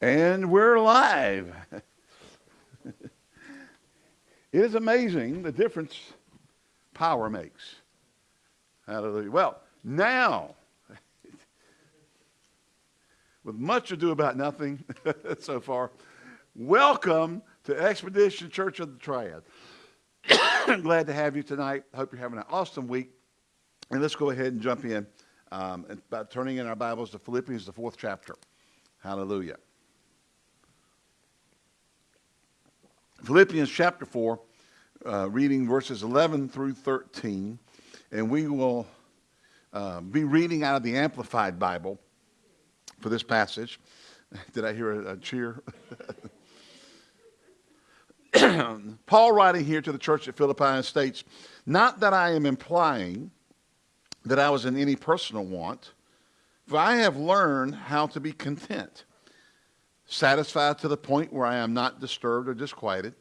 And we're live. it is amazing the difference power makes. Hallelujah. Well, now, with much ado about nothing so far, welcome to Expedition Church of the Triad. I'm glad to have you tonight. Hope you're having an awesome week. And let's go ahead and jump in um, by turning in our Bibles to Philippians, the fourth chapter. Hallelujah. Philippians chapter 4, uh, reading verses 11 through 13. And we will uh, be reading out of the Amplified Bible for this passage. Did I hear a, a cheer? Paul writing here to the church at Philippi states, Not that I am implying that I was in any personal want, for I have learned how to be content satisfied to the point where I am not disturbed or disquieted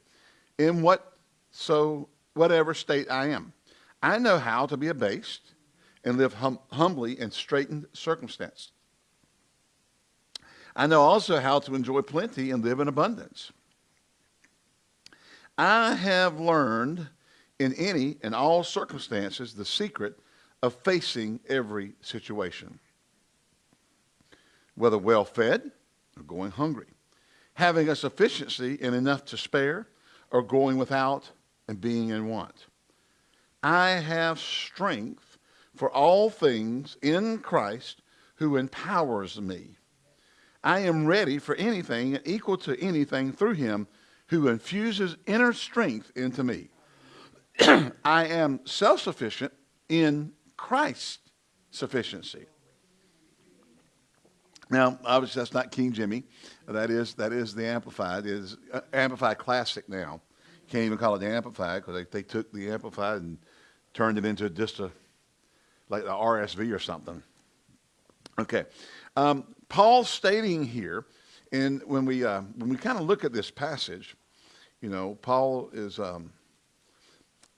in what so whatever state I am. I know how to be abased and live hum humbly in straitened circumstance. I know also how to enjoy plenty and live in abundance. I have learned in any and all circumstances the secret of facing every situation. Whether well fed, or going hungry, having a sufficiency and enough to spare, or going without and being in want. I have strength for all things in Christ who empowers me. I am ready for anything and equal to anything through him who infuses inner strength into me. I am self sufficient in Christ's sufficiency. Now, obviously, that's not King Jimmy. That is that is the Amplified. It is uh, Amplified Classic now. Can't even call it the Amplified because they, they took the Amplified and turned it into just a like the RSV or something. Okay, um, Paul's stating here, and when we uh, when we kind of look at this passage, you know, Paul is um,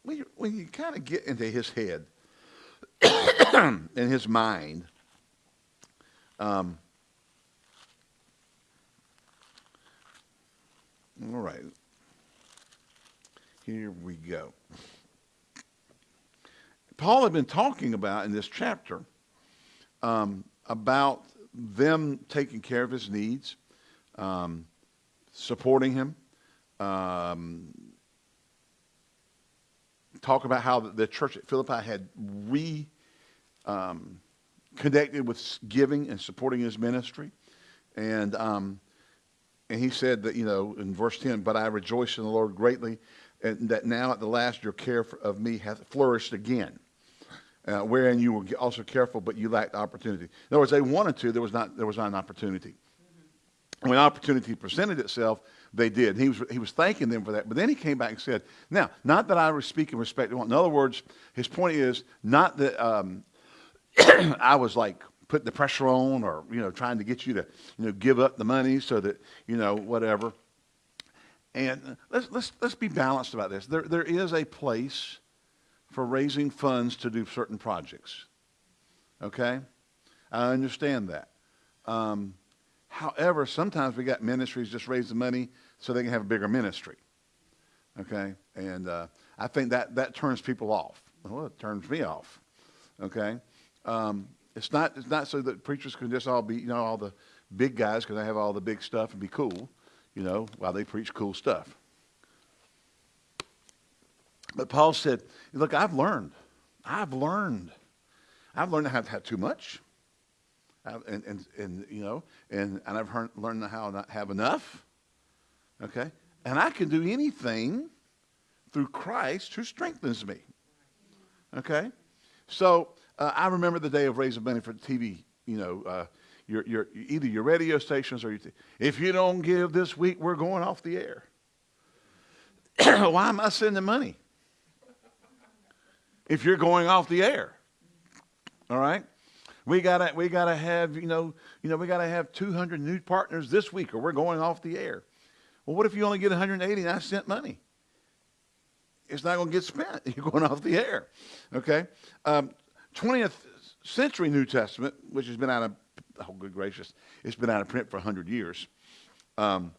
when you, when you kind of get into his head and his mind. Um, All right. Here we go. Paul had been talking about in this chapter um, about them taking care of his needs, um, supporting him, um, talk about how the church at Philippi had re um, connected with giving and supporting his ministry. And um, and he said that, you know, in verse 10, but I rejoice in the Lord greatly, and that now at the last your care of me hath flourished again. Uh, wherein you were also careful, but you lacked opportunity. In other words, they wanted to, there was not, there was not an opportunity. Mm-hmm. When opportunity presented itself, they did. He was, he was thanking them for that. But then he came back and said, now, not that I speak in respect to one. In other words, his point is not that um, I was like putting the pressure on or, you know, trying to get you to, you know, give up the money so that, you know, whatever. And let's, let's, let's be balanced about this. There, there is a place for raising funds to do certain projects. Okay? I understand that. Um, however, sometimes we got ministries just raise the money so they can have a bigger ministry. Okay? And uh, I think that, that turns people off. Well, it turns me off. Okay? Um, it's not, it's not so that preachers can just all be, you know, all the big guys because they have all the big stuff and be cool, you know, while they preach cool stuff. But Paul said, look, I've learned. I've learned. I've learned how to have too much. and, and, and, you know, and, and I've heard, learned how not have enough. Okay? And I can do anything through Christ who strengthens me. Okay? So uh, I remember the day of raising money for TV. You know, uh, your, your, either your radio stations or your if you don't give this week, we're going off the air. Why am I sending money? If you're going off the air, all right. We gotta we gotta have you know you know we gotta have 200 new partners this week, or we're going off the air. Well, what if you only get 180 and I sent money? It's not going to get spent. You're going off the air. Okay. Um, 20th century New Testament, which has been out of, oh, good gracious, it's been out of print for 100 years. Um,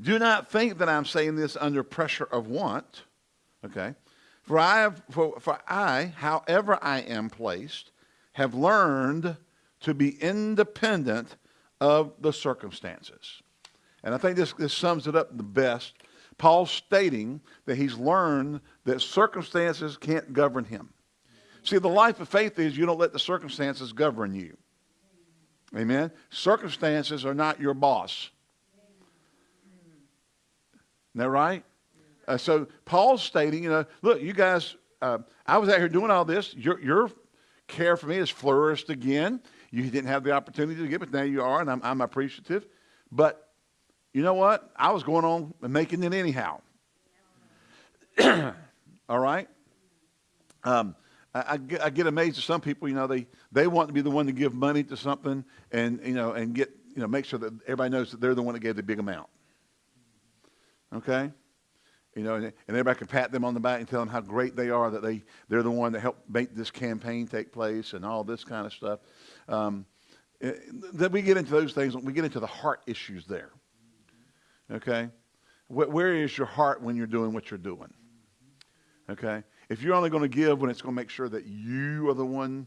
do not think that I'm saying this under pressure of want. Okay. For I, have, for, for I, however I am placed, have learned to be independent of the circumstances. And I think this, this sums it up the best. Paul's stating that he's learned that circumstances can't govern him. See, the life of faith is you don't let the circumstances govern you. Amen? Circumstances are not your boss. Isn't that right? Uh, so Paul's stating, you know, look, you guys, uh, I was out here doing all this. Your, your care for me has flourished again. You didn't have the opportunity to get, it. Now you are, and I'm, I'm appreciative. But you know what? I was going on and making it anyhow. all right? Um, I, I, get, amazed at some people, you know, they, they want to be the one to give money to something and, you know, and get, you know, make sure that everybody knows that they're the one that gave the big amount. Okay? You know, and, and everybody can pat them on the back and tell them how great they are, that they, they're the one that helped make this campaign take place and all this kind of stuff. Um, eh, that we get into those things, we get into the heart issues there. Okay? Where, where is your heart when you're doing what you're doing? Okay? If you're only going to give when it's going to make sure that you are the one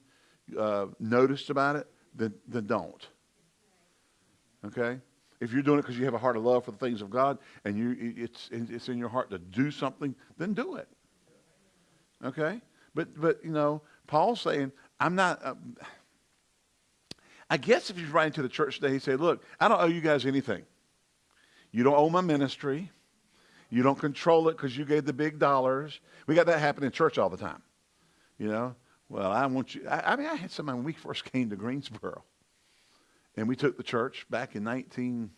uh, noticed about it, then, then don't. Okay? If you're doing it because you have a heart of love for the things of God and you, it's, it's in your heart to do something, then do it. Okay? But, but you know, Paul's saying, I'm not. Uh, I guess if he's writing to the church today, he say, look, I don't owe you guys anything. You don't owe my ministry. You don't control it because you gave the big dollars. We got that happening in church all the time. You know, well, I want you. I, I mean, I had somebody when we first came to Greensboro, and we took the church back in 19.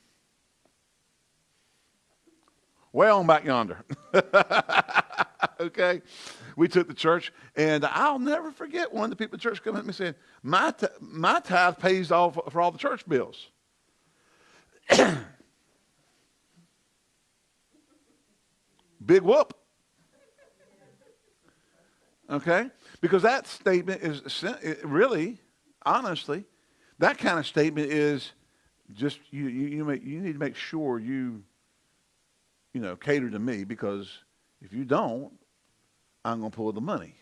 Well, on back yonder. okay? We took the church, and I'll never forget one of the people at the church coming at me saying, my, my tithe pays all for all the church bills. Big whoop. Okay? Because that statement is really, honestly, that kind of statement is just you, you, you, make, you need to make sure you, you know, cater to me because if you don't, I'm going to pull the money.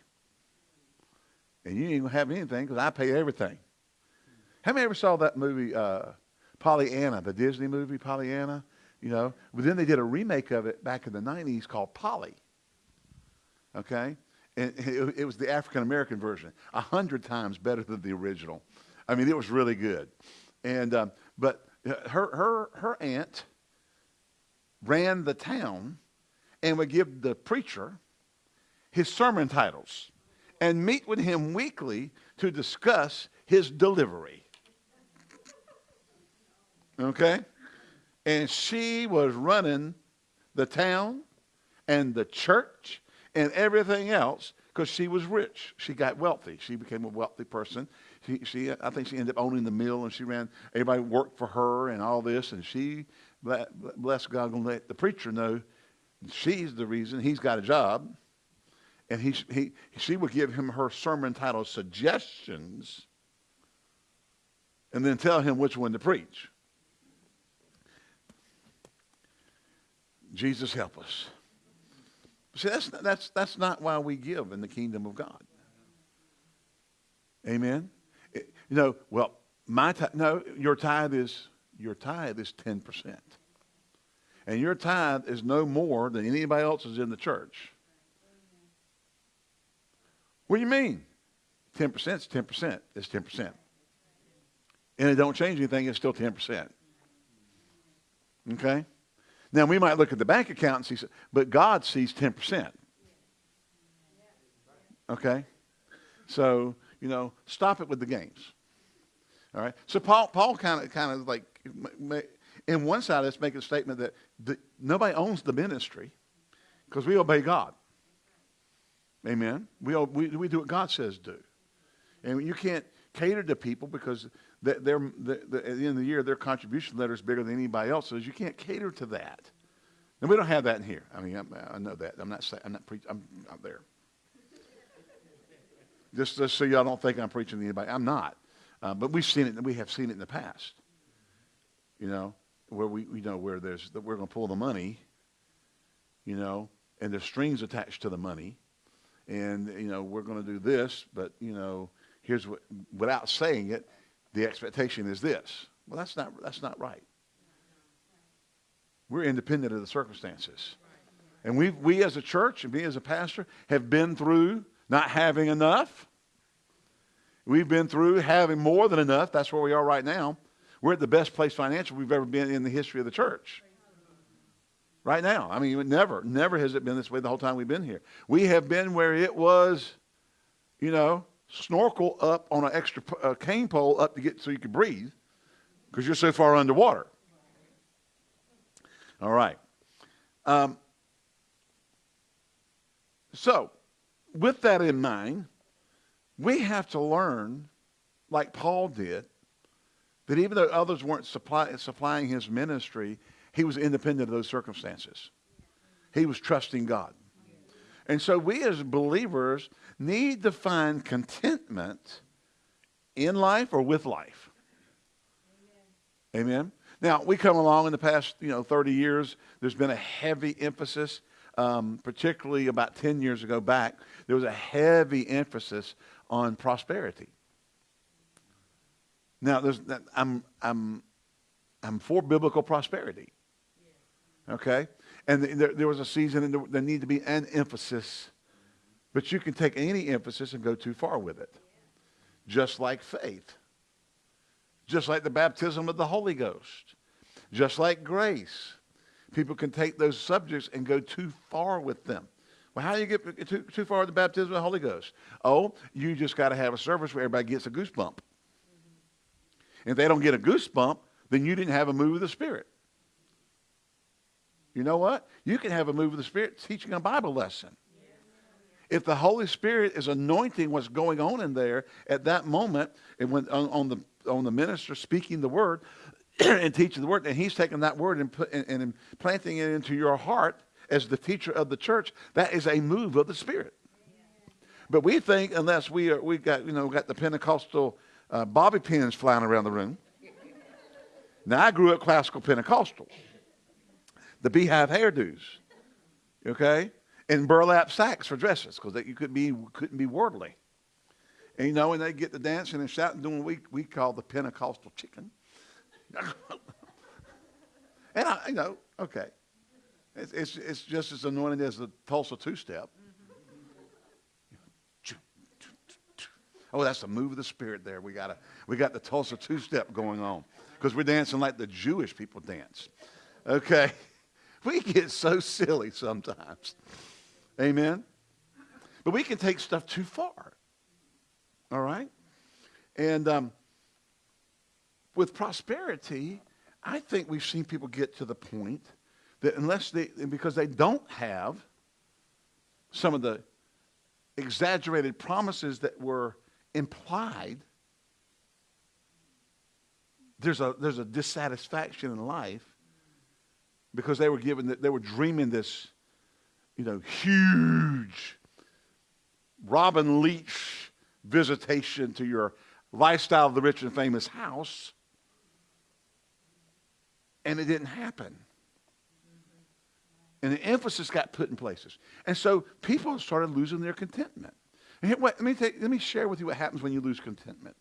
And you ain't going to have anything because I pay everything. How many ever saw that movie, uh, Pollyanna, the Disney movie, Pollyanna? You know. But then they did a remake of it back in the 90s called Polly. Okay? And it, it was the African American version, a hundred times better than the original. I mean, it was really good. And, um, but uh, her, her, her aunt ran the town and would give the preacher his sermon titles and meet with him weekly to discuss his delivery. Okay? And she was running the town and the church and everything else because she was rich. She got wealthy. She became a wealthy person. She, she, I think she ended up owning the mill and she ran, everybody worked for her and all this. And she, bless God, going to let the preacher know she's the reason he's got a job. And he, he, she would give him her sermon title suggestions and then tell him which one to preach. Jesus, help us. See, that's, that's, that's not why we give in the kingdom of God. Amen? It, you know, well, my tithe, no, your tithe is, your tithe is 10%. And your tithe is no more than anybody else's in the church. What do you mean? 10% is 10%. It's 10%. And it don't change anything, it's still 10%. Okay? Now, we might look at the bank account and see, but God sees 10%. Okay? So, you know, stop it with the games. All right? So Paul, Paul kind of, kind of like, in one side, it's making a statement that the, nobody owns the ministry because we obey God. Amen? We, we, we do what God says do. And you can't cater to people because the, at the end of the year, their contribution letter is bigger than anybody else's. You can't cater to that. And we don't have that in here. I mean, I, I know that. I'm not saying, I'm not preaching, I'm not there. just, just so y'all don't think I'm preaching to anybody. I'm not. Uh, but we've seen it, we have seen it in the past. You know, where we, know, where there's, that we're going to pull the money, you know, and there's strings attached to the money. And, you know, we're going to do this, but, you know, here's what, without saying it, the expectation is this. Well, that's not, that's not right. We're independent of the circumstances. And we, we as a church and me as a pastor have been through not having enough. We've been through having more than enough. That's where we are right now. We're at the best place financially we've ever been in the history of the church. Right now. I mean, never, never has it been this way the whole time we've been here. We have been where it was, you know, snorkel up on an extra uh, cane pole up to get so you can breathe because you're so far underwater. All right. Um, so, with that in mind, we have to learn, like Paul did, that even though others weren't supply, supplying his ministry, he was independent of those circumstances. He was trusting God. And so we as believers need to find contentment in life or with life. Amen. Amen. Now, we come along in the past, you know, 30 years, there's been a heavy emphasis, um, particularly about 10 years ago back, there was a heavy emphasis on prosperity. Now, there's, I'm, I'm, I'm for biblical prosperity. Okay? And there, there was a season and there, there needed to be an emphasis. But you can take any emphasis and go too far with it. Just like faith. Just like the baptism of the Holy Ghost. Just like grace. People can take those subjects and go too far with them. Well, how do you get too, too far with the baptism of the Holy Ghost? Oh, you just got to have a service where everybody gets a goosebump. If they don't get a goosebump, then you didn't have a move of the Spirit. You know what? You can have a move of the Spirit teaching a Bible lesson. If the Holy Spirit is anointing what's going on in there at that moment, and when on, on the on the minister speaking the word and teaching the word, and he's taking that word and, put, and, and planting it into your heart as the teacher of the church, that is a move of the Spirit. But we think unless we are we got you know got the Pentecostal uh, bobby pins flying around the room. Now I grew up classical Pentecostal the beehive hairdos, okay, and burlap sacks for dresses because that you could be couldn't be worldly. And you know, and they get the dancing and shouting, doing what we, we call the Pentecostal chicken. and I, you know, okay, it's, it's, it's just as anointed as the Tulsa two-step. Oh, that's the move of the spirit there. We got a, we got the Tulsa two-step going on because we're dancing like the Jewish people dance. Okay. We get so silly sometimes. Amen. But we can take stuff too far. All right? And um, with prosperity, I think we've seen people get to the point that unless they, because they don't have some of the exaggerated promises that were implied, there's a, there's a dissatisfaction in life because they were given, that they were dreaming this, you know, huge Robin Leach visitation to your lifestyle of the rich and famous house. And it didn't happen. And the emphasis got put in places. And so people started losing their contentment. And what, let, me take, let me share with you what happens when you lose contentment.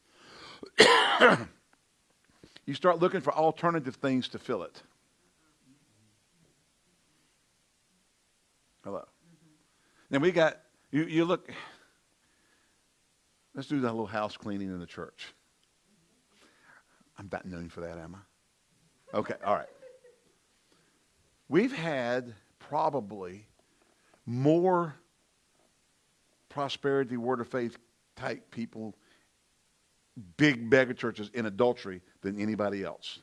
you start looking for alternative things to fill it. Hello. Mm-hmm. We got, you, you look, let's do that little house cleaning in the church. I'm about known for that, am I? Okay, all right. We've had probably more prosperity, word of faith type people, big mega churches in adultery than anybody else.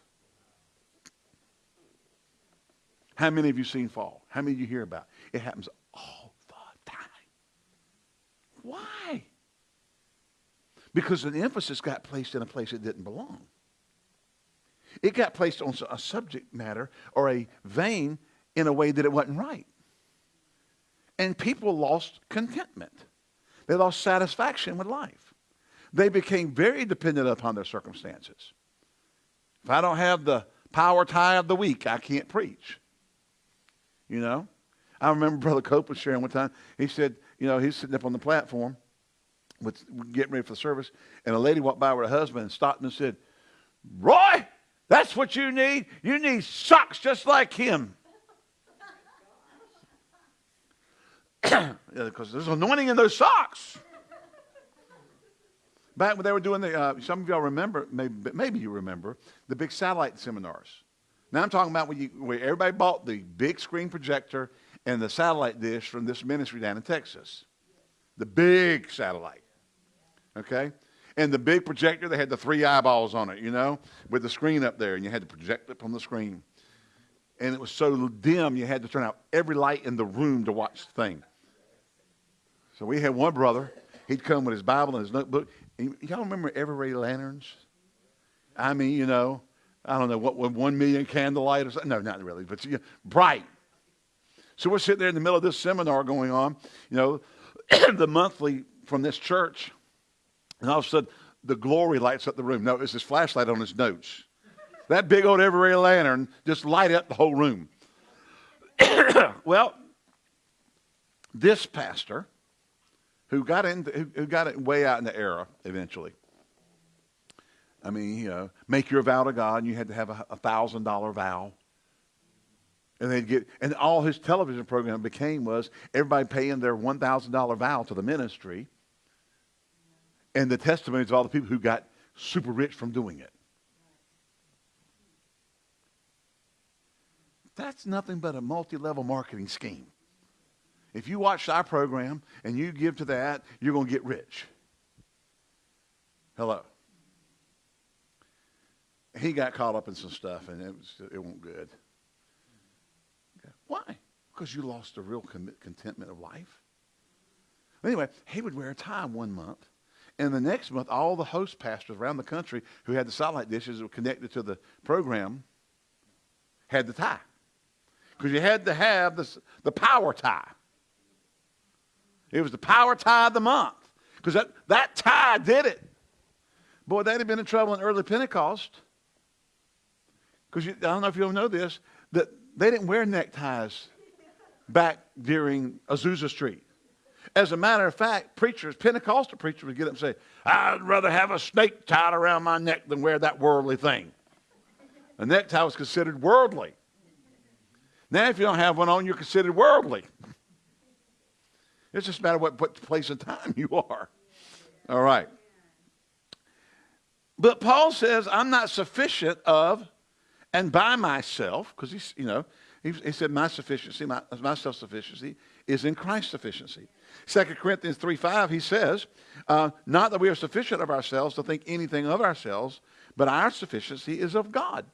How many of you seen fall? How many of you hear about? It happens. Why? Because an emphasis got placed in a place it didn't belong. It got placed on a subject matter or a vein in a way that it wasn't right. And people lost contentment. They lost satisfaction with life. They became very dependent upon their circumstances. If I don't have the power tie of the week, I can't preach. You know? I remember Brother Cope was sharing one time. He said, you know, he's sitting up on the platform with getting ready for the service, and a lady walked by with her husband and stopped and said, Roy, that's what you need. You need socks just like him. Because there's anointing in those socks. Back when they were doing the, uh, some of y'all remember, maybe, maybe you remember, the big satellite seminars. Now I'm talking about when you, where everybody bought the big screen projector and the satellite dish from this ministry down in Texas. The big satellite. Okay? And the big projector, they had the three eyeballs on it, you know, with the screen up there, and you had to project it from the screen. And it was so dim, you had to turn out every light in the room to watch the thing. So we had one brother, he'd come with his Bible and his notebook. And y'all remember Eveready lanterns? I mean, you know, I don't know, what, one million candlelight or something? No, not really, but you know, bright. So we're sitting there in the middle of this seminar going on, you know, the monthly from this church. And all of a sudden, the glory lights up the room. No, it's his flashlight on his notes. That big old Eveready lantern just light up the whole room. well, this pastor, who got in, who, who got it way out in the era eventually. I mean, you know, make your vow to God, and you had to have a thousand dollar vow. And they'd get, and all his television program became was everybody paying their one thousand dollar vow to the ministry, and the testimonies of all the people who got super rich from doing it. That's nothing but a multi-level marketing scheme. If you watch our program and you give to that, you're going to get rich. Hello. He got caught up in some stuff and it, was, it wasn't good. Why? Because you lost the real contentment of life. Anyway, he would wear a tie one month. And the next month, all the host pastors around the country who had the satellite dishes that were connected to the program had the tie. Because you had to have this, the power tie. It was the power tie of the month because that, that tie did it. Boy, they'd have been in trouble in early Pentecost. Because I don't know if you'll know this, that they didn't wear neckties back during Azusa Street. As a matter of fact, preachers, Pentecostal preachers would get up and say, I'd rather have a snake tied around my neck than wear that worldly thing. A necktie was considered worldly. Now, if you don't have one on, you're considered worldly. It's just a matter of what, what place and time you are. All right. But Paul says, I'm not sufficient of and by myself, because he's, you know, he, he, said, my sufficiency, my, my self sufficiency is in Christ's sufficiency. 2 Corinthians 3 5, he says, uh, Not that we are sufficient of ourselves to think anything of ourselves, but our sufficiency is of God.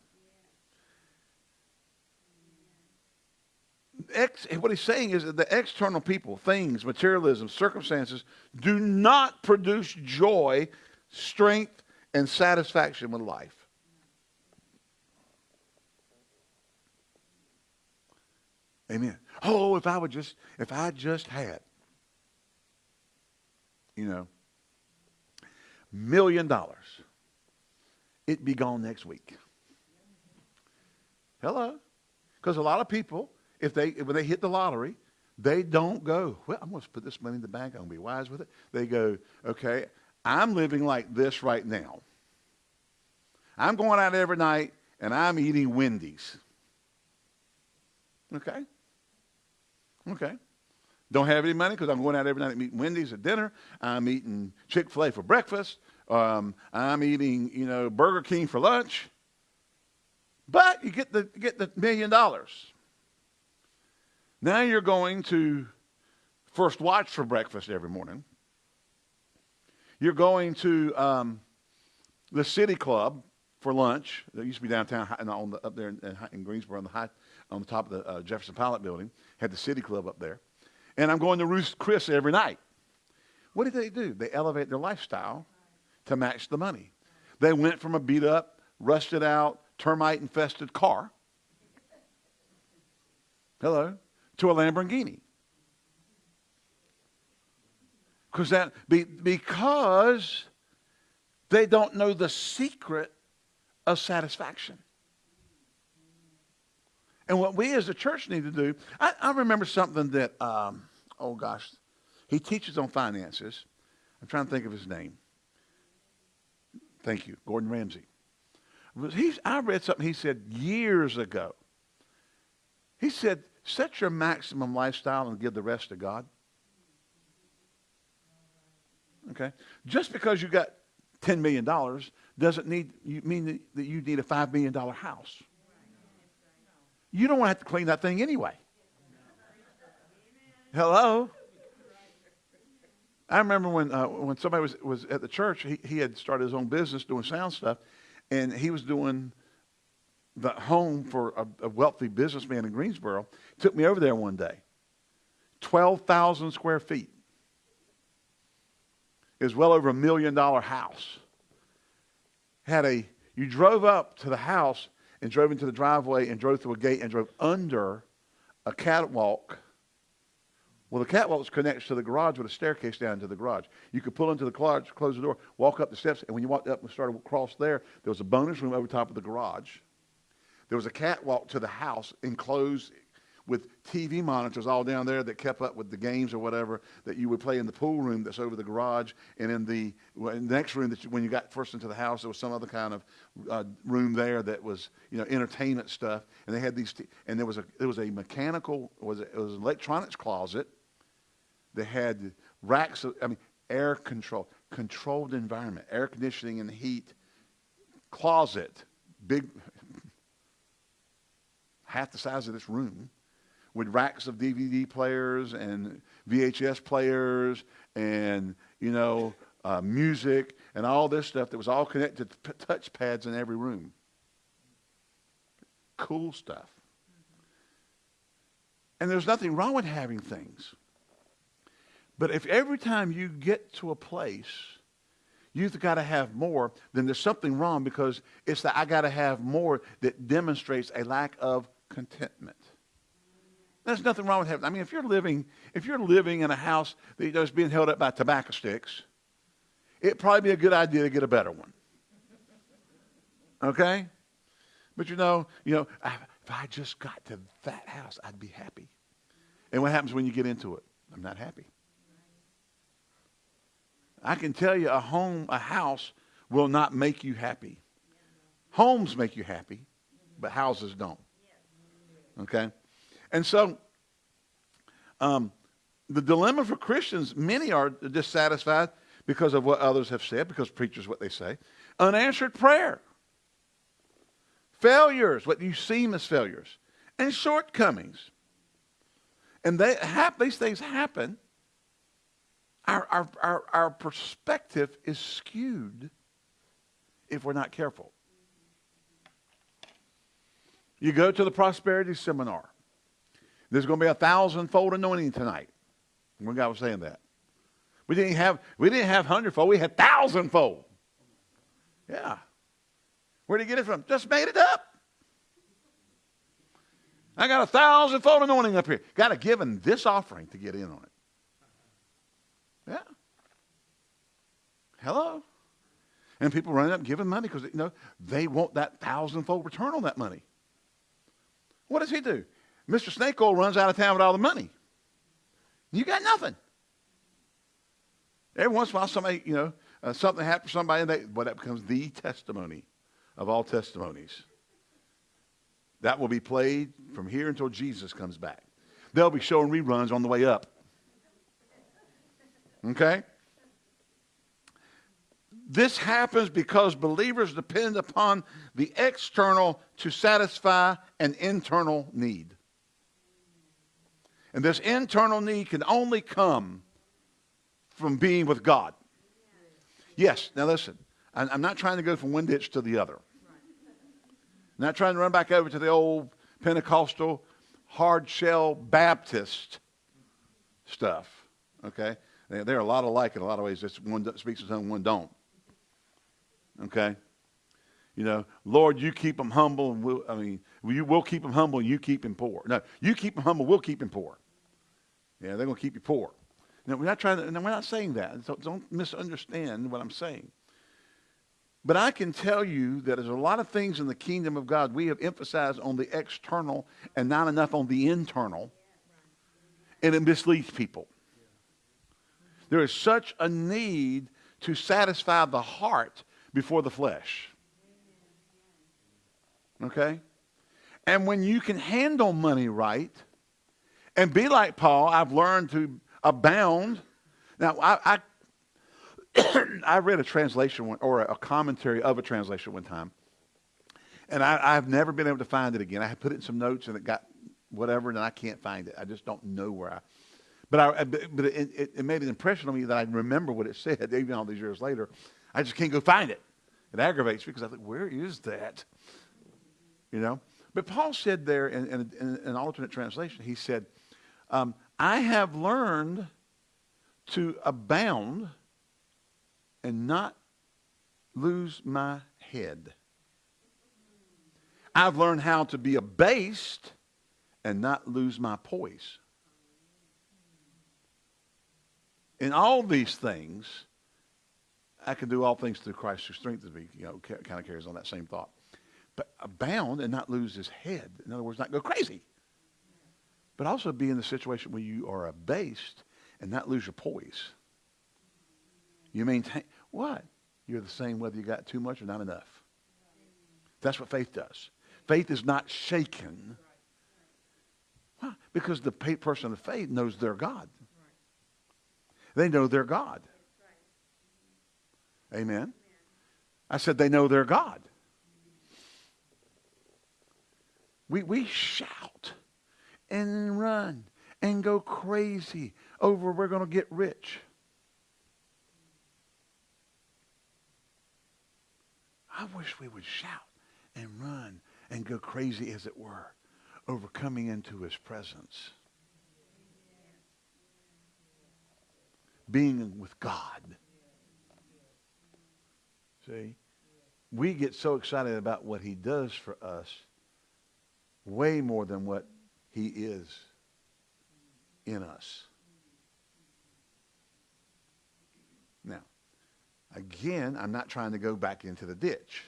ex, what he's saying is that the external people, things, materialism, circumstances, do not produce joy, strength, and satisfaction with life. Amen. Oh, if I would just, if I just had, you know, million dollars, it'd be gone next week. Hello? Because a lot of people if they when they hit the lottery, they don't go, well, I'm going to put this money in the bank. I'm going to be wise with it. They go, okay, I'm living like this right now. I'm going out every night and I'm eating Wendy's. Okay? Okay. Don't have any money because I'm going out every night and eating Wendy's at dinner. I'm eating Chick fil A for breakfast. Um, I'm eating, you know, Burger King for lunch. But you get the, get the million dollars. Now you're going to First Watch for breakfast every morning. You're going to um, the City Club for lunch. That used to be downtown on the, up there in, in, Greensboro on the high, on the top of the uh, Jefferson Pilot Building. Had the City Club up there, and I'm going to Ruth's Chris every night. What did they do? They elevate their lifestyle to match the money. They went from a beat up, rusted out, termite infested car. Hello to a Lamborghini. Because that be, because they don't know the secret of satisfaction. And what we as a church need to do, I, I remember something that, um, oh gosh, he teaches on finances. I'm trying to think of his name. Thank you, Gordon Ramsay. He's, I read something he said years ago. He said, set your maximum lifestyle and give the rest to God. Okay? Just because you got $10 million doesn't need, you mean that you need a $5 million house. You don't want to have to clean that thing anyway. Hello? I remember when, uh, when somebody was, was at the church, he, he had started his own business doing sound stuff, and he was doing the home for a, a wealthy businessman in Greensboro. Took me over there one day. 12,000 square feet. It was well over a million dollar house. Had a, you drove up to the house and drove into the driveway and drove through a gate and drove under a catwalk well, the catwalk connects to the garage with a staircase down to the garage. You could pull into the garage, close the door, walk up the steps, and when you walked up and started across there, there was a bonus room over top of the garage. There was a catwalk to the house enclosed with TV monitors all down there that kept up with the games or whatever that you would play in the pool room that's over the garage. And in the, in the next room that you, when you got first into the house, there was some other kind of uh, room there that was, you know, entertainment stuff. And they had these, and there was a, there was a mechanical, was it, it was an electronics closet that had racks of, I mean, air control, controlled environment, air conditioning and heat, closet, big, half the size of this room, with racks of DVD players and VHS players and, you know, uh, music and all this stuff that was all connected to touch pads in every room. Cool stuff. And there's nothing wrong with having things. But if every time you get to a place, you've got to have more, then there's something wrong because it's that I got to have more that demonstrates a lack of contentment. There's nothing wrong with having. I mean, if you're living, if you're living in a house that's being held up by tobacco sticks, it'd probably be a good idea to get a better one. Okay, but you know, you know, if I just got to that house, I'd be happy. And what happens when you get into it? I'm not happy. I can tell you a home, a house will not make you happy. Homes make you happy, but houses don't. Okay? And so, um, the dilemma for Christians, many are dissatisfied because of what others have said, because preachers what they say. Unanswered prayer. Failures, what you seem as failures. And shortcomings. And they hap- these things happen our, our, our, our perspective is skewed if we're not careful. You go to the prosperity seminar. There's going to be a thousand-fold anointing tonight. When God was saying that. We didn't have we didn't have hundredfold. We had thousandfold. Yeah. Where did he get it from? Just made it up. I got a thousandfold anointing up here. Got to give him this offering to get in on it. Yeah. Hello. And people running up giving money because you know they want that thousandfold return on that money. What does he do? Mr. Snake Oil runs out of town with all the money. You got nothing. Every once in a while, somebody, you know, uh, something happens to somebody, and they, well, that becomes the testimony of all testimonies. That will be played from here until Jesus comes back. They'll be showing reruns on the way up. Okay? This happens because believers depend upon the external to satisfy an internal need. And this internal need can only come from being with God. Yes, now listen, I'm not trying to go from one ditch to the other. I'm not trying to run back over to the old Pentecostal hard shell Baptist stuff. Okay? They're a lot alike in a lot of ways. Just one speaks to tongue, one don't. Okay? You know, Lord, you keep them humble, and we'll, I mean, you will keep them humble, and you keep them poor. No, you keep them humble, we'll keep them poor. Yeah, they're going to keep you poor. Now, we're not trying to, we're not saying that. So don't misunderstand what I'm saying. But I can tell you that there's a lot of things in the kingdom of God we have emphasized on the external and not enough on the internal. And it misleads people. There is such a need to satisfy the heart before the flesh. Okay? And when you can handle money right and be like Paul, I've learned to abound. Now, I, I, I read a translation or a commentary of a translation one time, and I, have never been able to find it again. I put it in some notes and it got whatever, and I can't find it. I just don't know where I. But I, but it, it, it made an impression on me that I remember what it said, even all these years later. I just can't go find it. It aggravates me because I think, where is that? You know. But Paul said there in, in, in an alternate translation, he said, um, I have learned to abound and not lose my head. I've learned how to be abased and not lose my poise. In all these things, I can do all things through Christ who strengthens me. You know, kind of carries on that same thought. But abound and not lose his head. In other words, not go crazy. But also be in the situation where you are abased and not lose your poise. You maintain what? You're the same whether you got too much or not enough. That's what faith does. Faith is not shaken. Why? Because the person of faith knows their God. They know their God. Amen. I said they know their God. We, we shout and run and go crazy over we're going to get rich. I wish we would shout and run and go crazy, as it were, over coming into his presence. Being with God. See? We get so excited about what he does for us way more than what he is in us. Now, again, I'm not trying to go back into the ditch.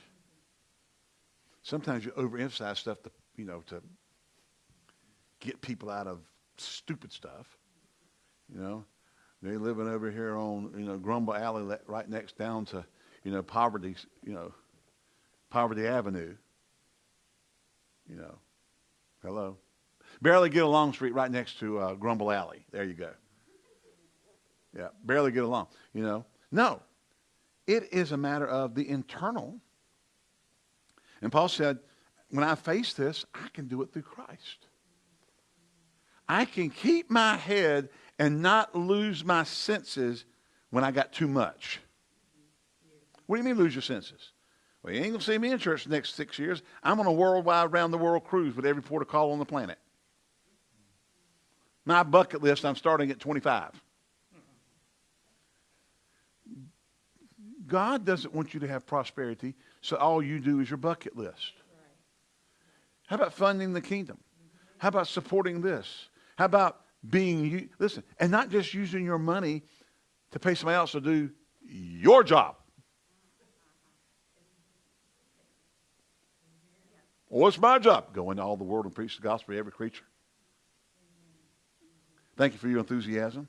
Sometimes you overemphasize stuff to, you know, to get people out of stupid stuff. You know, they're living over here on, you know, Grumble Alley right next down to, you know, Poverty, you know, Poverty Avenue. You know, hello. Barely get along street right next to uh, Grumble Alley. There you go. Yeah, barely get along. You know, no, it is a matter of the internal. And Paul said, when I face this, I can do it through Christ. I can keep my head and not lose my senses when I got too much. What do you mean lose your senses? Well, you ain't going to see me in church the next six years. I'm on a worldwide, round the world cruise with every port of call on the planet. My bucket list, I'm starting at 25. God doesn't want you to have prosperity, so all you do is your bucket list. How about funding the kingdom? How about supporting this? How about being, you listen, and not just using your money to pay somebody else to do your job. What's my job? Go into all the world and preach the gospel to every creature. Thank you for your enthusiasm.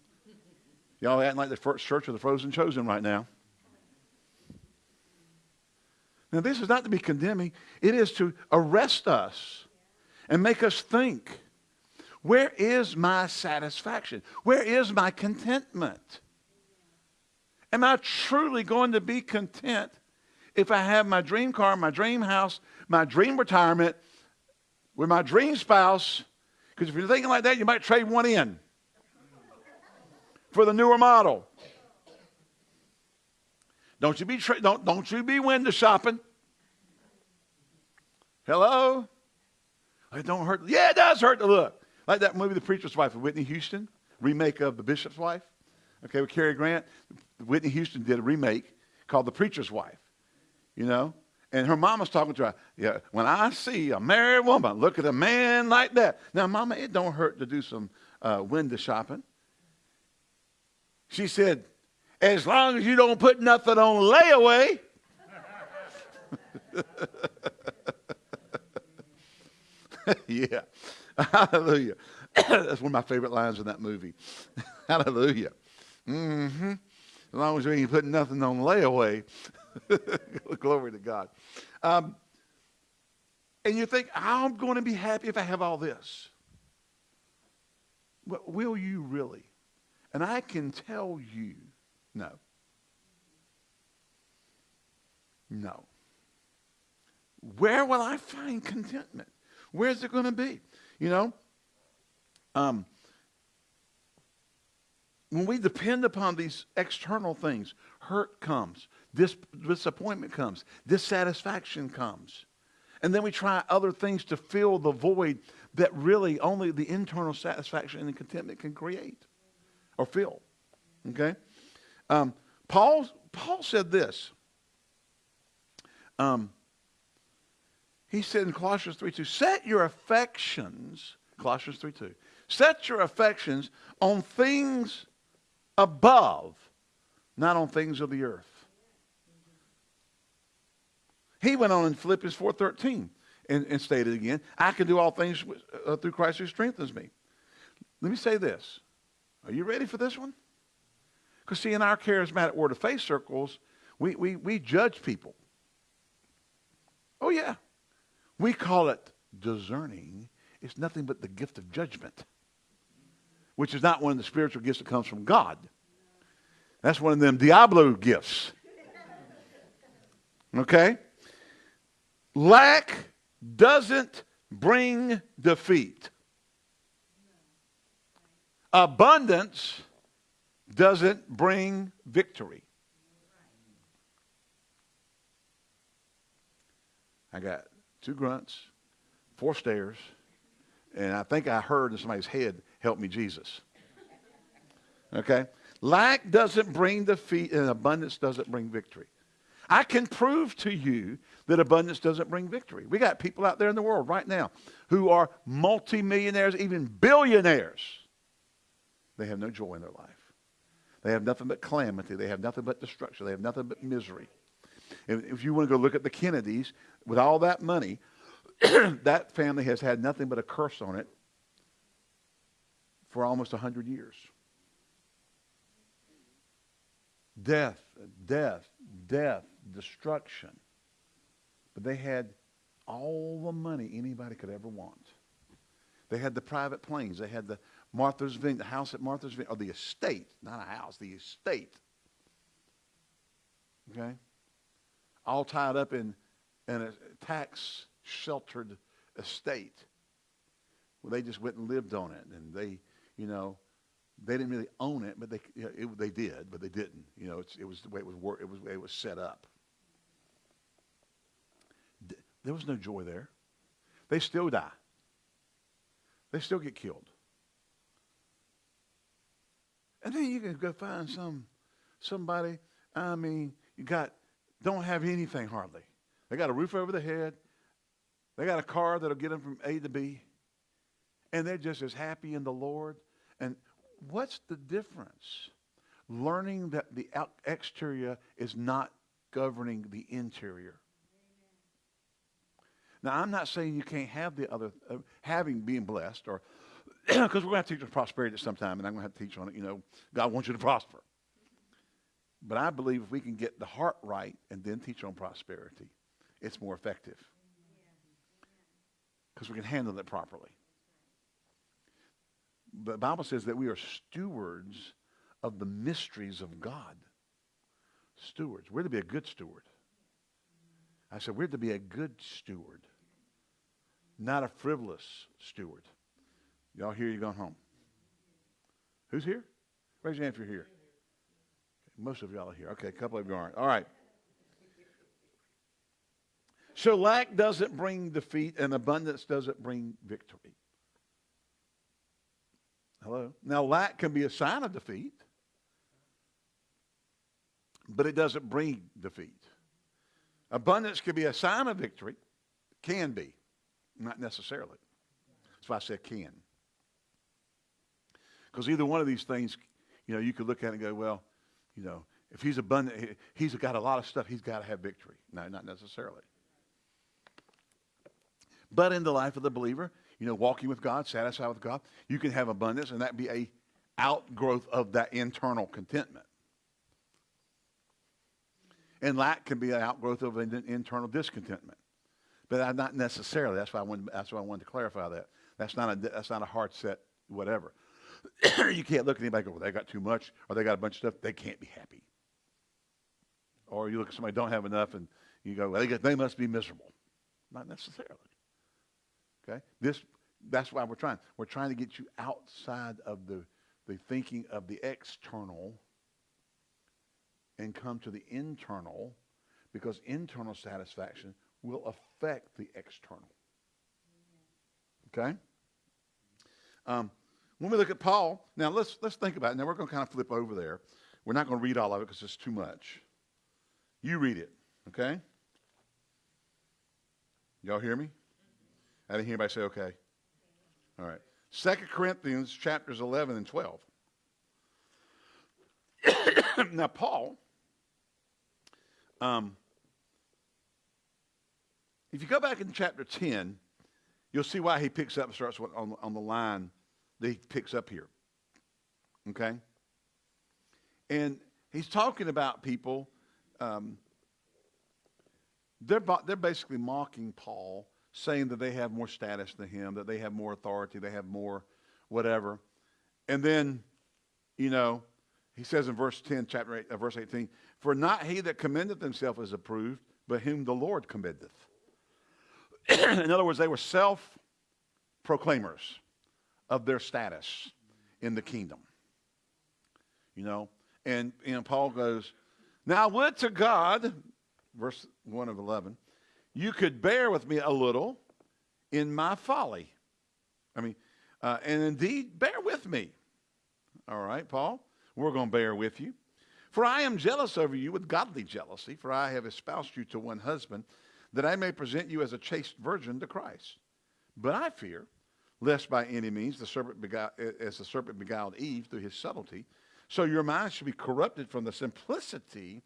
Y'all acting like the first church of the frozen chosen right now. Now, this is not to be condemning, it is to arrest us and make us think where is my satisfaction? Where is my contentment? Am I truly going to be content if I have my dream car, my dream house, my dream retirement, with my dream spouse? Because if you're thinking like that, you might trade one in for the newer model. Don't you be don't don't you be window shopping. Hello? It don't hurt. Yeah, it does hurt to look. Like that movie, The Preacher's Wife, with Whitney Houston, remake of The Bishop's Wife. Okay, with Cary Grant. Whitney Houston did a remake called The Preacher's Wife. You know? And her mama's talking to her. Yeah, when I see a married woman look at a man like that. Now, mama, it don't hurt to do some uh, window shopping. She said, as long as you don't put nothing on layaway. yeah. Hallelujah. That's one of my favorite lines in that movie. Hallelujah. Mm-hmm. As long as we ain't putting nothing on layaway. Glory to God. Um, and you think, I'm going to be happy if I have all this. But will you really? And I can tell you, no. No. Where will I find contentment? Where's it going to be? You know, um, when we depend upon these external things, hurt comes, dis- disappointment comes, dissatisfaction comes. And then we try other things to fill the void that really only the internal satisfaction and contentment can create or fill. Okay? Um, Paul, Paul said this. Um, he said in Colossians 3 2, set your affections, Colossians 3 2, set your affections on things above, not on things of the earth. He went on in Philippians 4.13 and, and stated again, I can do all things uh, through Christ who strengthens me. Let me say this. Are you ready for this one? Because see, in our charismatic word of faith circles, we, we, we judge people. Oh, yeah. We call it discerning. It's nothing but the gift of judgment, which is not one of the spiritual gifts that comes from God. That's one of them Diablo gifts. Okay? Lack doesn't bring defeat. Abundance doesn't bring victory. I got two grunts, four stares, and I think I heard in somebody's head, help me, Jesus. Okay? Lack doesn't bring defeat, and abundance doesn't bring victory. I can prove to you that abundance doesn't bring victory. We got people out there in the world right now who are multimillionaires, even billionaires. They have no joy in their life. They have nothing but calamity. They have nothing but destruction. They have nothing but misery. If you want to go look at the Kennedys, with all that money, that family has had nothing but a curse on it for almost 100 years. Death, death, death, destruction. But they had all the money anybody could ever want. They had the private planes. They had the Martha's Vineyard, the house at Martha's Vineyard, or the estate, not a house, the estate. Okay? All tied up in, in a tax sheltered estate. Well, they just went and lived on it. And they, you know, they didn't really own it, but they, you know, it, they did, but they didn't. You know, it was the way it was, it was, it was set up. There was no joy there. They still die. They still get killed. And then you can go find some somebody, I mean, you got don't have anything hardly. They got a roof over their head. They got a car that'll get them from A to B. And they're just as happy in the Lord. And what's the difference? Learning that the exterior is not governing the interior. Now, I'm not saying you can't have the other, uh, having being blessed, or because we're going to have to teach on prosperity at some time, and I'm going to have to teach on it. You know, God wants you to prosper. But I believe if we can get the heart right and then teach on prosperity, it's more effective because we can handle it properly. The Bible says that we are stewards of the mysteries of God. Stewards. We're to be a good steward. I said, we're to be a good steward, not a frivolous steward. Y'all here, you're going home? Who's here? Raise your hand if you're here. Most of y'all are here. Okay, a couple of you aren't. All right. So lack doesn't bring defeat, and abundance doesn't bring victory. Hello? Now, lack can be a sign of defeat, but it doesn't bring defeat. Abundance can be a sign of victory, can be, not necessarily. That's why I said can. Because either one of these things, you know, you could look at it and go, well, you know, if he's abundant, he- he's got a lot of stuff, he's got to have victory. No, not necessarily. But in the life of the believer, you know, walking with God, satisfied with God, you can have abundance, and that be a outgrowth of that internal contentment. And lack can be an outgrowth of an internal discontentment. But not necessarily. That's why I wanted, that's why I wanted to clarify that. That's not a, that's not a hard set whatever. you can't look at anybody and go, well, they got too much, or they got a bunch of stuff. They can't be happy. Or you look at somebody don't have enough, and you go, well, they, got- they must be miserable. Not necessarily. Okay? This, that's why we're trying. We're trying to get you outside of the, the thinking of the external and come to the internal because internal satisfaction will affect the external. Okay? Um, when we look at Paul, now let's, let's think about it. Now we're going to kind of flip over there. We're not going to read all of it because it's too much. You read it, okay? Y'all hear me? I didn't hear anybody say okay. All right. Second Corinthians chapters 11 and 12. now, Paul, um, if you go back in chapter 10, you'll see why he picks up, and starts on, on the line that he picks up here. Okay? And he's talking about people, um, they're, they're basically mocking Paul, saying that they have more status than him, that they have more authority, they have more whatever. And then, you know, he says in verse 10, chapter 8, uh, verse 18, For not he that commendeth himself is approved, but whom the Lord commendeth. in other words, they were self proclaimers of their status in the kingdom. You know, and, and Paul goes, Now would to God, verse 1 of 11, you could bear with me a little in my folly. I mean, uh, and indeed, bear with me. All right, Paul, we're going to bear with you. For I am jealous over you with godly jealousy, for I have espoused you to one husband, that I may present you as a chaste virgin to Christ. But I fear, lest by any means the serpent as the serpent beguiled Eve through his subtlety, so your minds should be corrupted from the simplicity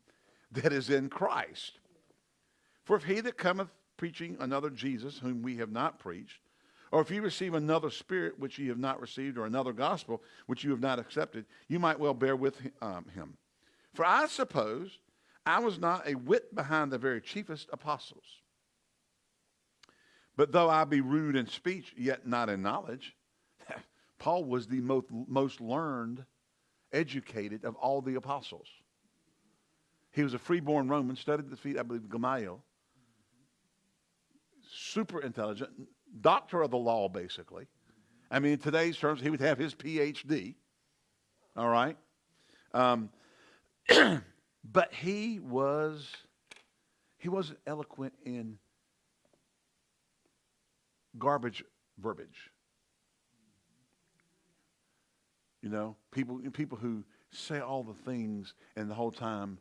that is in Christ. For if he that cometh preaching another Jesus, whom we have not preached, or if you receive another spirit which ye have not received, or another gospel which you have not accepted, you might well bear with um, him. For I suppose I was not a whit behind the very chiefest apostles. But though I be rude in speech, yet not in knowledge, Paul was the most, most learned, educated of all the apostles. He was a freeborn Roman, studied at the feet, I believe, of Gamaliel. Super intelligent, doctor of the law, basically. I mean, in today's terms, he would have his PhD. All right? Um, but he was, he wasn't eloquent in garbage verbiage. You know, people, people who say all the things and the whole time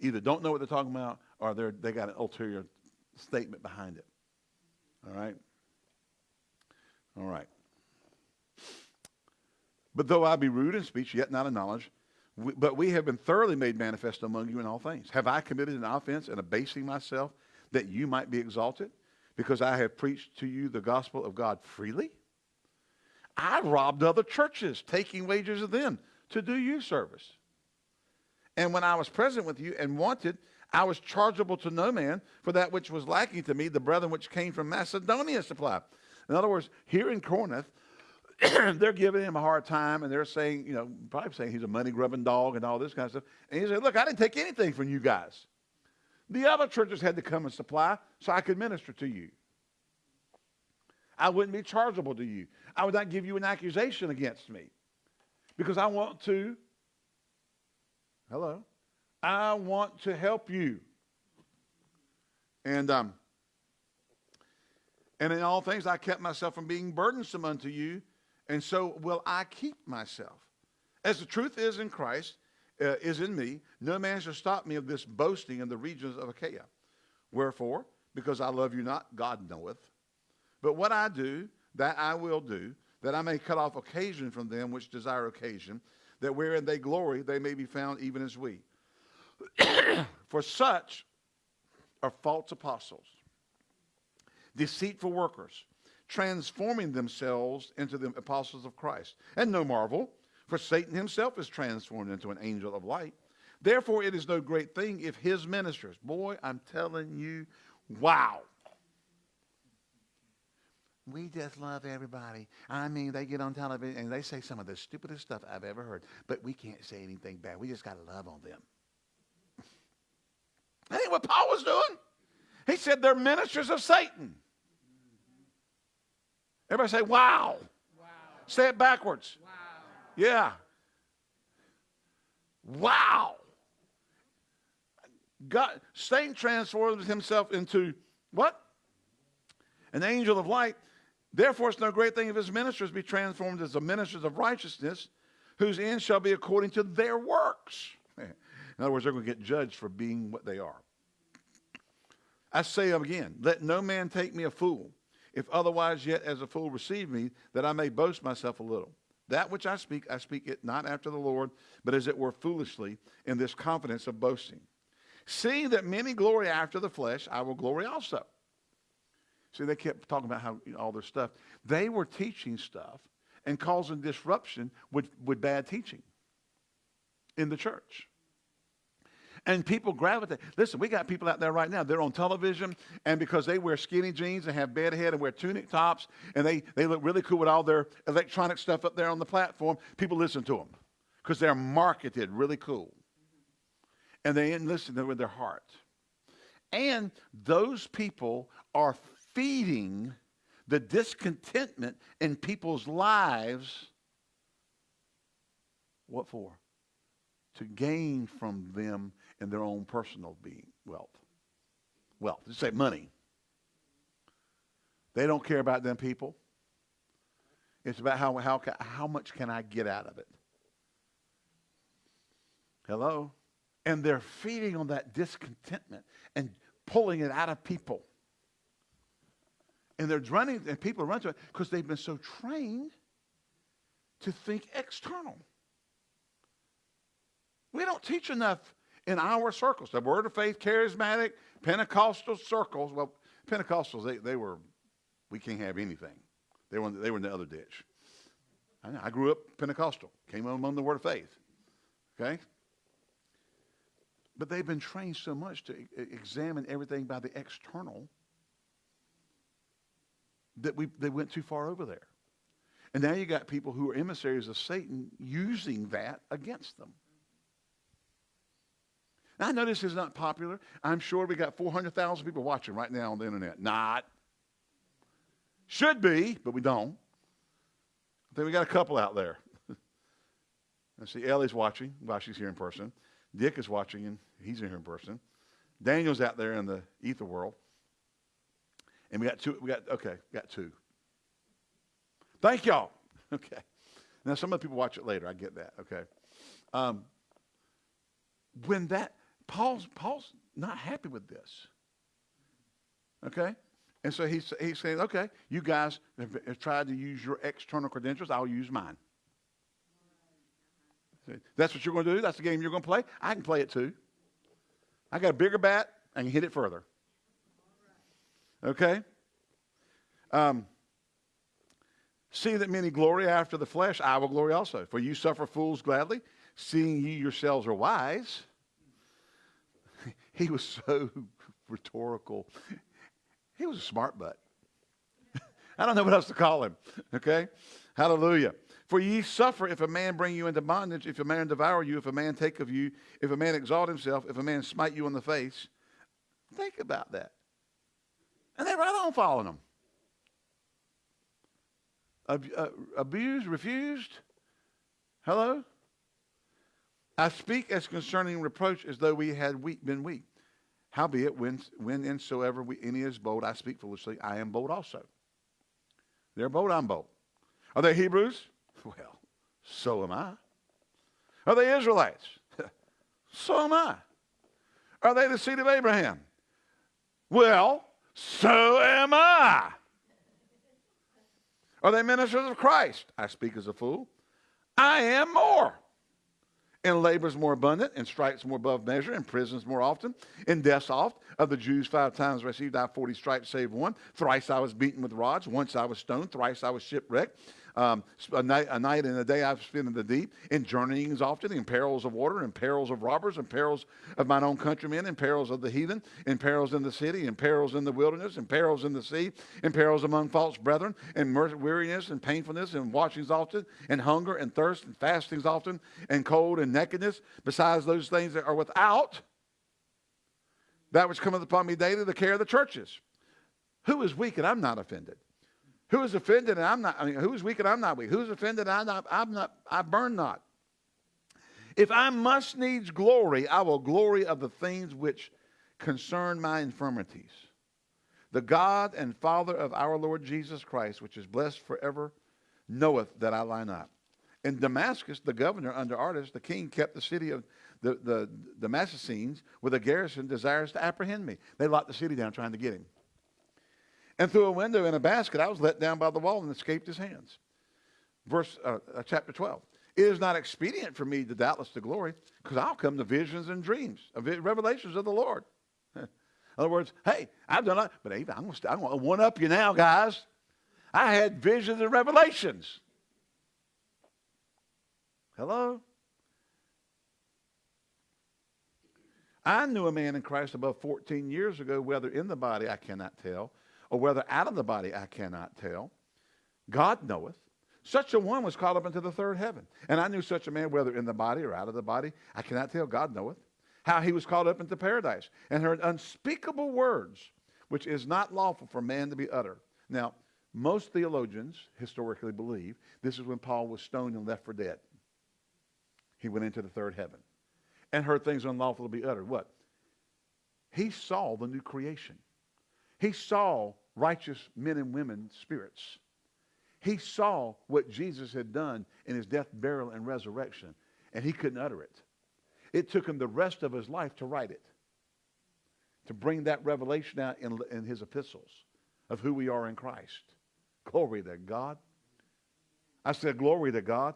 either don't know what they're talking about or they're, they got an ulterior statement behind it. All right? All right. But though I be rude in speech, yet not in knowledge, we, but we have been thoroughly made manifest among you in all things. Have I committed an offense in abasing myself that you might be exalted? Because I have preached to you the gospel of God freely? I robbed other churches, taking wages of them to do you service. And when I was present with you and wanted, I was chargeable to no man for that which was lacking to me, the brethren which came from Macedonia supply. In other words, here in Corinth, they're giving him a hard time and they're saying, you know, probably saying he's a money grubbing dog and all this kind of stuff. And he said, Look, I didn't take anything from you guys. The other churches had to come and supply so I could minister to you. I wouldn't be chargeable to you. I would not give you an accusation against me because I want to, hello, I want to help you. And, um, and in all things I kept myself from being burdensome unto you, and so will I keep myself. As the truth is in Christ, uh, is in me, no man shall stop me of this boasting in the regions of Achaia. Wherefore, because I love you not, God knoweth. But what I do, that I will do, that I may cut off occasion from them which desire occasion, that wherein they glory, they may be found even as we. For such are false apostles, deceitful workers, transforming themselves into the apostles of Christ. And no marvel, for Satan himself is transformed into an angel of light. Therefore, it is no great thing if his ministers, boy, I'm telling you, wow. We just love everybody. I mean, they get on television and they say some of the stupidest stuff I've ever heard, but we can't say anything bad. We just got to love on them. That ain't what Paul was doing. He said they're ministers of Satan. Everybody say, wow. wow. Say it backwards. Yeah. Wow. God, Satan transforms himself into what? An angel of light. Therefore, it's no great thing if his ministers be transformed as the ministers of righteousness, whose end shall be according to their works. In other words, they're going to get judged for being what they are. I say again, let no man take me a fool, if otherwise yet as a fool receive me, that I may boast myself a little. That which I speak, I speak it not after the Lord, but as it were foolishly, in this confidence of boasting. Seeing that many glory after the flesh, I will glory also. See, they kept talking about how you know, all their stuff. They were teaching stuff and causing disruption with, with bad teaching in the church. And people gravitate. Listen, we got people out there right now. They're on television, and because they wear skinny jeans and have bed head and wear tunic tops, and they, they look really cool with all their electronic stuff up there on the platform, people listen to them because they're marketed really cool. And they listen with their heart. And those people are feeding the discontentment in people's lives. What for? To gain from them their own personal being wealth. Wealth. Just say money. They don't care about them people. It's about how, how, how much can I get out of it? Hello? And they're feeding on that discontentment and pulling it out of people. And they're running, and people run to it because they've been so trained to think external. We don't teach enough in our circles, the Word of Faith, charismatic, Pentecostal circles. Well, Pentecostals, they, they were, we can't have anything. They were, they were in the other ditch. I, I grew up Pentecostal, came among the Word of Faith. Okay? But they've been trained so much to examine everything by the external that we, they went too far over there. And now you got people who are emissaries of Satan using that against them. Now, I know this is not popular. I'm sure we got 400,000 people watching right now on the internet. Not. Should be, but we don't. I think we got a couple out there. I see Ellie's watching while she's here in person. Dick is watching and he's here in person. Daniel's out there in the ether world. And we got two, we got, okay, we got two. Thank y'all. Okay. Now, some of the people watch it later. I get that. Okay. Um, when that, Paul's, Paul's not happy with this. Okay? And so he's, he's saying, okay, you guys have, have tried to use your external credentials. I'll use mine. That's what you're going to do? That's the game you're going to play? I can play it too. I got a bigger bat. I can hit it further. Okay? Um, See that many glory after the flesh, I will glory also. For you suffer fools gladly, seeing ye yourselves are wise. He was so rhetorical. He was a smart butt. I don't know what else to call him. Okay? Hallelujah. For ye suffer if a man bring you into bondage, if a man devour you, if a man take of you, if a man exalt himself, if a man smite you on the face. Think about that. And they're right on following them. Ab- uh, abused, refused. Hello? I speak as concerning reproach as though we had weak, been weak. Howbeit, when, when insoever we, any is bold, I speak foolishly, I am bold also. They're bold, I'm bold. Are they Hebrews? Well, so am I. Are they Israelites? so am I. Are they the seed of Abraham? Well, so am I. Are they ministers of Christ? I speak as a fool. I am more. In labors more abundant, in stripes more above measure, in prisons more often, in deaths oft. Of the Jews, five times received I forty stripes, save one. Thrice I was beaten with rods. Once I was stoned. Thrice I was shipwrecked. Um, a, night, a night and a day I've spent in the deep, in journeyings often, in perils of water, in perils of robbers, in perils of mine own countrymen, in perils of the heathen, in perils in the city, in perils in the wilderness, in perils in the sea, in perils among false brethren, in weariness and painfulness, and watchings often, and hunger and thirst, and fastings often, and cold and nakedness, besides those things that are without, that which cometh upon me daily, the care of the churches. Who is weak and I'm not offended? Who is offended and I'm not? I mean, who is weak and I'm not weak? Who's offended and I'm not? I'm not. I burn not. If I must needs glory, I will glory of the things which concern my infirmities. The God and Father of our Lord Jesus Christ, which is blessed forever, knoweth that I lie not. In Damascus, the governor under Aretas, the king, kept the city of the, the Damascenes with a garrison desirous to apprehend me. They locked the city down trying to get him. And through a window in a basket, I was let down by the wall and escaped his hands. Verse uh, uh, chapter 12. It is not expedient for me to doubtless to glory, because I'll come to visions and dreams, revelations of the Lord. in other words, hey, I've done it, but hey, I'm going to one up you now, guys. I had visions and revelations. Hello? I knew a man in Christ above 14 years ago, whether in the body I cannot tell, or whether out of the body I cannot tell. God knoweth. Such a one was caught up into the third heaven. And I knew such a man, whether in the body or out of the body, I cannot tell. God knoweth. How he was caught up into paradise and heard unspeakable words, which is not lawful for man to be uttered. Now, most theologians historically believe this is when Paul was stoned and left for dead. He went into the third heaven and heard things unlawful to be uttered. What? He saw the new creation. He saw righteous men and women spirits. He saw what Jesus had done in his death, burial, and resurrection, and he couldn't utter it. It took him the rest of his life to write it, to bring that revelation out in, in his epistles of who we are in Christ. Glory to God. I said, Glory to God.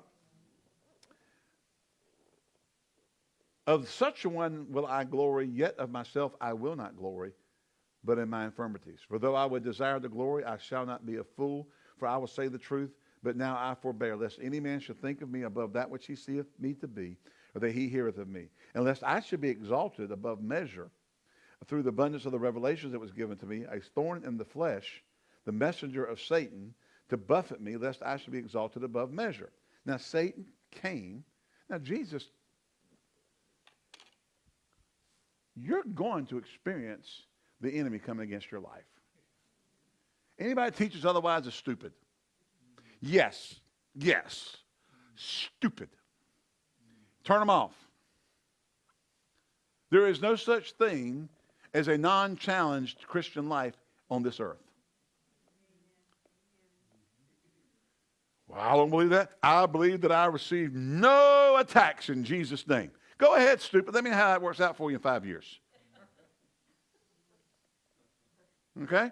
Of such a one will I glory, yet of myself I will not glory but in my infirmities. For though I would desire the glory, I shall not be a fool, for I will say the truth. But now I forbear, lest any man should think of me above that which he seeth me to be, or that he heareth of me, and lest I should be exalted above measure through the abundance of the revelations that was given to me, a thorn in the flesh, the messenger of Satan, to buffet me, lest I should be exalted above measure. Now Satan came. Now Jesus, you're going to experience the enemy coming against your life. Anybody teaches otherwise is stupid. Yes, yes, stupid. Turn them off. There is no such thing as a non challenged Christian life on this earth. Well, I don't believe that. I believe that I received no attacks in Jesus' name. Go ahead, stupid. Let me know how that works out for you in five years. Okay?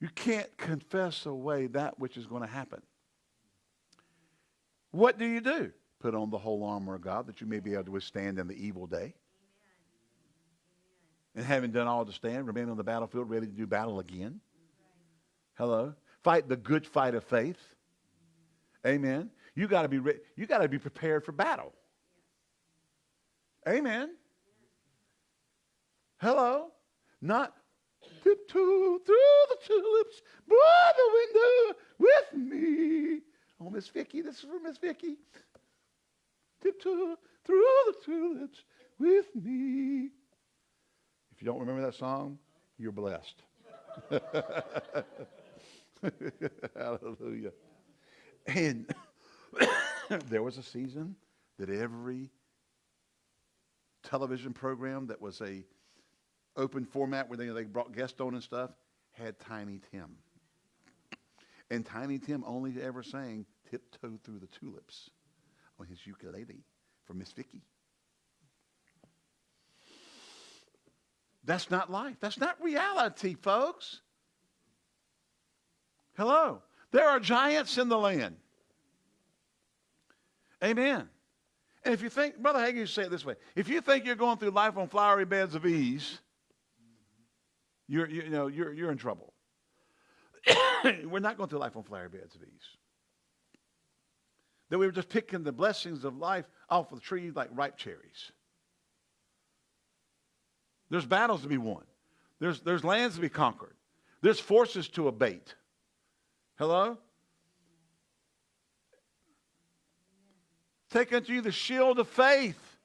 You can't confess away that which is going to happen. What do you do? Put on the whole armor of God that you may be able to withstand in the evil day. And having done all to stand, remain on the battlefield ready to do battle again. Hello? Fight the good fight of faith. Amen. You got to be re- you got to be prepared for battle. Amen. Hello? Not tiptoe through the tulips by the window with me. Oh, Miss Vicky, this is for Miss Vicky. Tiptoe through the tulips with me. If you don't remember that song, you're blessed. Hallelujah. And there was a season that every television program that was a open format where they, they brought guests on and stuff had Tiny Tim. And Tiny Tim only ever sang Tiptoe Through the Tulips on his ukulele for Miss Vicky. That's not life. That's not reality, folks. Hello. There are giants in the land. Amen. And if you think, Brother Hagin to say it this way if you think you're going through life on flowery beds of ease, you're, you know, you're, you're in trouble. We're not going through life on flowery beds of ease. That we were just picking the blessings of life off of the tree like ripe cherries. There's battles to be won. There's, there's lands to be conquered. There's forces to abate. Hello? Take unto you the shield of faith,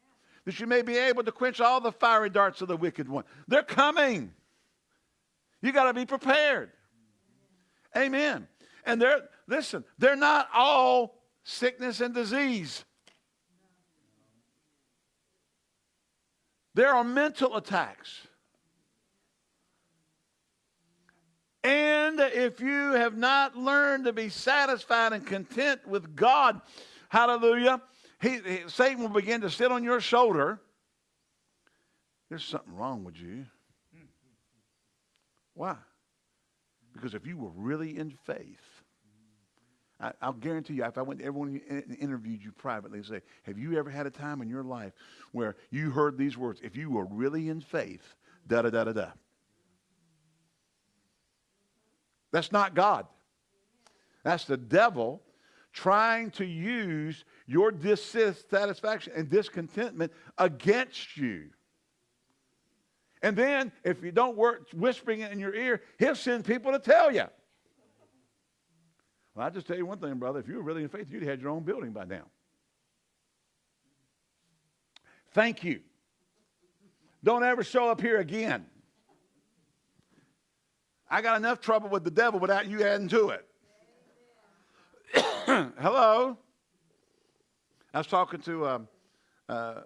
that you may be able to quench all the fiery darts of the wicked one. They're coming. You got to be prepared. Amen. And they're, listen, they're not all sickness and disease. There are mental attacks. And if you have not learned to be satisfied and content with God, hallelujah, he, he, Satan will begin to sit on your shoulder. There's something wrong with you. Why? Because if you were really in faith, I, will guarantee you, if I went to everyone and interviewed you privately and say, Have you ever had a time in your life where you heard these words? If you were really in faith, da da da da da. That's not God. That's the devil trying to use your dissatisfaction and discontentment against you. And then, if you don't work whispering it in your ear, he'll send people to tell you. Well, I just tell you one thing, brother. If you were really in faith, you'd have had your own building by now. Thank you. Don't ever show up here again. I got enough trouble with the devil without you adding to it. Hello? I was talking to um, uh,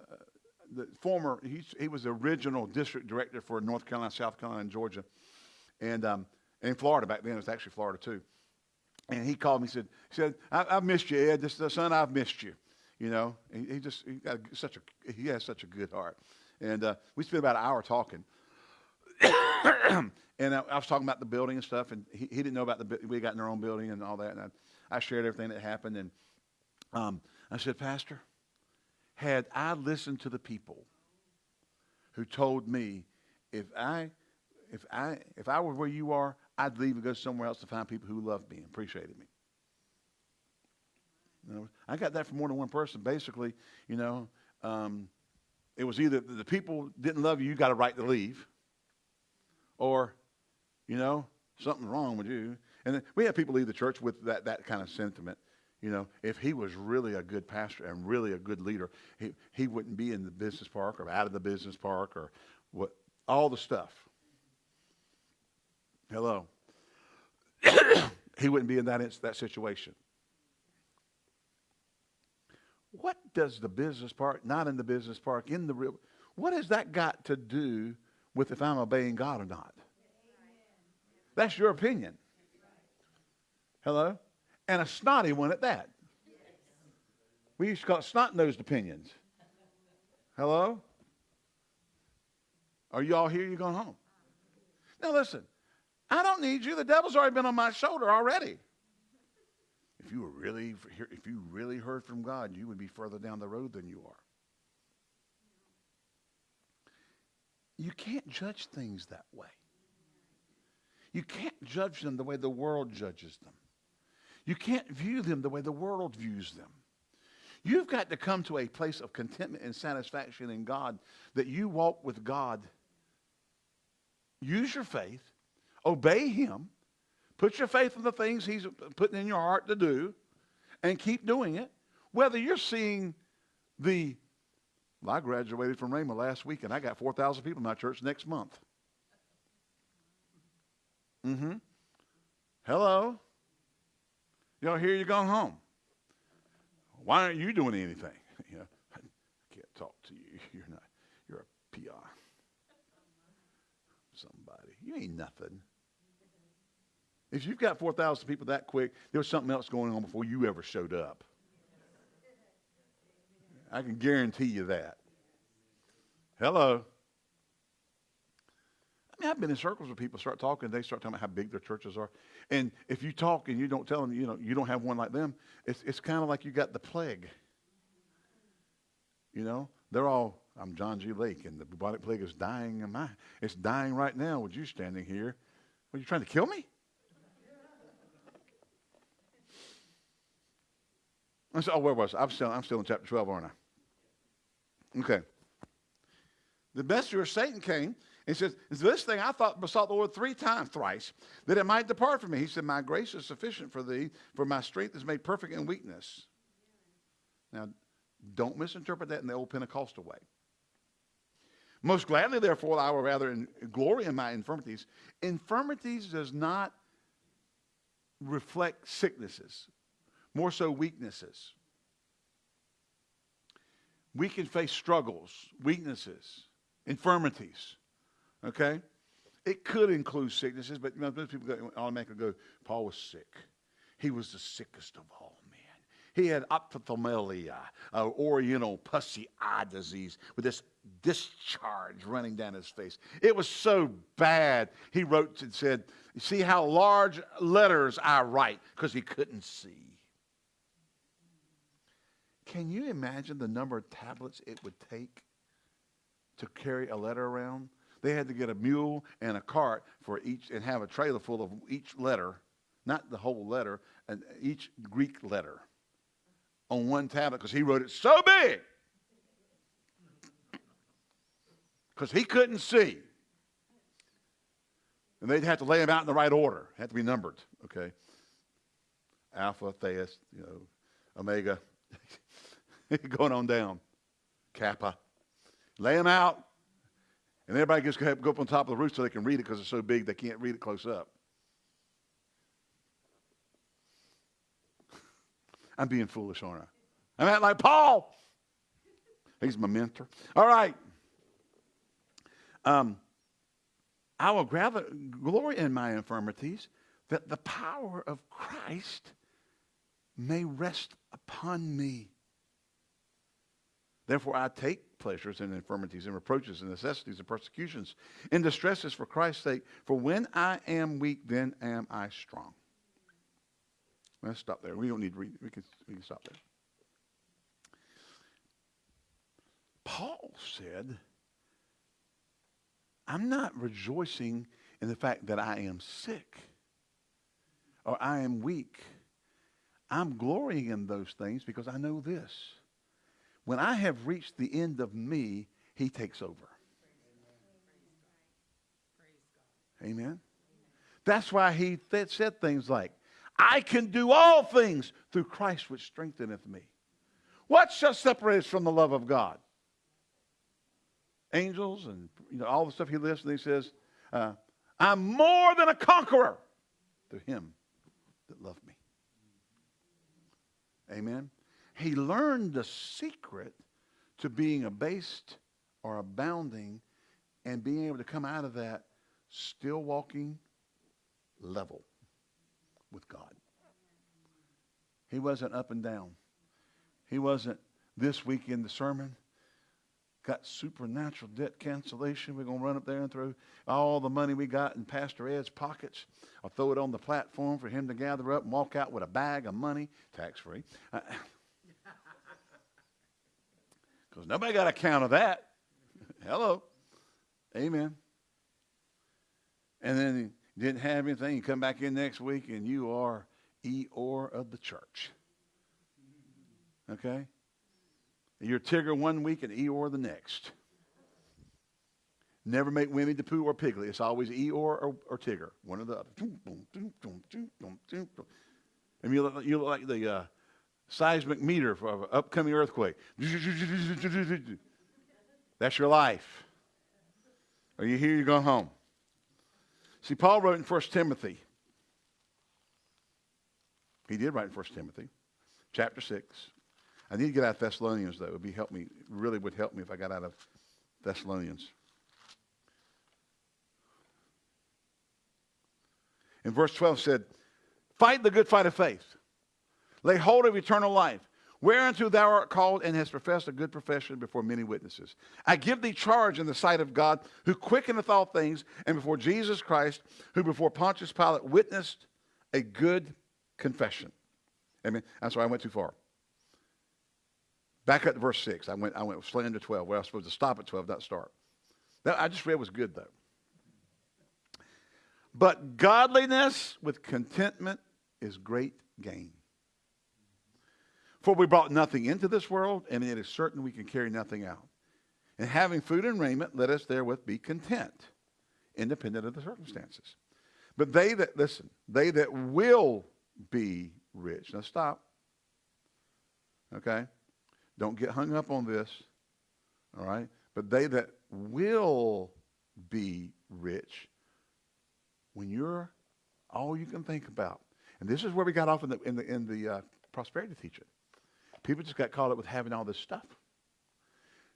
the former, he was the original district director for North Carolina, South Carolina, and Georgia. And um, in Florida back then, it was actually Florida too. And he called me and said, he said, I, have missed you, Ed. This, son, I've missed you. You know, he, he just, he, got such a, he has such a good heart. And uh, we spent about an hour talking. and I, I, was talking about the building and stuff, and he, he didn't know about the we got in our own building and all that. And I, I shared everything that happened, and um, I said, Pastor, had I listened to the people who told me if I if I if I were where you are, I'd leave and go somewhere else to find people who loved me and appreciated me. I got that from more than one person. Basically, you know, um, it was either the people didn't love you, you got a right to leave, or, you know, something's wrong with you. And we have people leave the church with that, that kind of sentiment. You know, if he was really a good pastor and really a good leader, he, he wouldn't be in the business park or out of the business park or what, all the stuff. Hello. he wouldn't be in that, that situation. What does the business park, not in the business park, in the real, what has that got to do with if I'm obeying God or not? That's your opinion. Hello? And a snotty one at that. We used to call it snot nosed opinions. Hello? Are you all here? You're going home? Now listen, I don't need you. The devil's already been on my shoulder already. If you were really, if you really heard from God, you would be further down the road than you are. You can't judge things that way. You can't judge them the way the world judges them. You can't view them the way the world views them. You've got to come to a place of contentment and satisfaction in God that you walk with God. Use your faith Obey Him. Put your faith in the things He's putting in your heart to do and keep doing it. Whether you're seeing the, well, I graduated from Rhema last week and I got 4,000 people in my church next month. Mm hmm. Hello. You know, here you're going home. Why aren't you doing anything? You know, I can't talk to you. You're not, you're a peon. Somebody. You ain't nothing. If you've got 4,000 people that quick, there was something else going on before you ever showed up. I can guarantee you that. Hello. I mean, I've been in circles where people start talking, they start talking about how big their churches are. And if you talk and you don't tell them, you know, you don't have one like them, it's, it's kind of like you got the plague. You know, they're all, I'm John G. Lake, and the bubonic plague is dying in my, it's dying right now with you standing here. Are you trying to kill me? I said, oh, where was I? I'm still, I'm still in chapter 12, aren't I? Okay. The messenger of Satan came and says, This thing I thought besought the Lord three times, thrice, that it might depart from me. He said, My grace is sufficient for thee, for my strength is made perfect in weakness. Now, don't misinterpret that in the old Pentecostal way. Most gladly, therefore, I will rather in, glory in my infirmities. Infirmities does not reflect sicknesses, more so weaknesses. We can face struggles, weaknesses, infirmities. Okay? It could include sicknesses, but most people go, automatically go, Paul was sick. He was the sickest of all men. He had ophthalmia, uh, oriental pussy eye disease, with this discharge running down his face. It was so bad. He wrote and said, See how large letters I write, because he couldn't see. Can you imagine the number of tablets it would take to carry a letter around? They had to get a mule and a cart for each and have a trailer full of each letter, not the whole letter, and each Greek letter on one tablet because he wrote it so big. Because he couldn't see. And they'd have to lay them out in the right order. Had to be numbered, okay? Alpha, Thais, you know, Omega, going on down. Kappa. Lay them out, and everybody gets to go up on top of the roof so they can read it because it's so big they can't read it close up. I'm being foolish, aren't I? I'm acting like Paul. He's my mentor. All right. Um, I will gather glory in my infirmities, that the power of Christ may rest upon me. Therefore, I take pleasures in infirmities and reproaches and necessities and persecutions and distresses for Christ's sake. For when I am weak, then am I strong. Let's stop there. We don't need to read. We can, we can stop there. Paul said, I'm not rejoicing in the fact that I am sick or I am weak. I'm glorying in those things because I know this. When I have reached the end of me, he takes over. Amen. That's why he th- said things like, I can do all things through Christ which strengtheneth me. What shall separate us from the love of God? Angels and you know, all the stuff he lists, and he says, uh, I'm more than a conqueror through him that loved me. Amen. He learned the secret to being abased or abounding and being able to come out of that still walking level with God. He wasn't up and down. He wasn't this week in the sermon. Got supernatural debt cancellation. We're going to run up there and throw all the money we got in Pastor Ed's pockets. I'll throw it on the platform for him to gather up and walk out with a bag of money, tax free. Uh, Because nobody got a count of that. Hello. Amen. And then he didn't have anything. You come back in next week and you are Eeyore of the church. Okay? You're Tigger one week and Eeyore the next. Never make Winnie the Pooh or Piglet. It's always Eeyore or, or Tigger, one or the other. And you look, you look like the uh, seismic meter for an upcoming earthquake. That's your life. Are you here? You're going home. See, Paul wrote in 1 Timothy. He did write in 1 Timothy, chapter 6. I need to get out of Thessalonians, though. It would be help me, really would help me if I got out of Thessalonians. In verse 12 said, Fight the good fight of faith. Lay hold of eternal life, whereunto thou art called and hast professed a good profession before many witnesses. I give thee charge in the sight of God, who quickeneth all things, and before Jesus Christ, who before Pontius Pilate witnessed a good confession. Amen. That's why I went too far. Back up to verse 6. I went, I went slaying to 12, where I was supposed to stop at 12, not start. That I just read was good, though. But godliness with contentment is great gain. For we brought nothing into this world, and it is certain we can carry nothing out. And having food and raiment, let us therewith be content, independent of the circumstances. But they that, listen, they that will be rich. Now stop. Okay? Don't get hung up on this. All right? But they that will be rich, when you're all you can think about, and this is where we got off in the, in the, in the uh, prosperity teaching. People just got caught up with having all this stuff.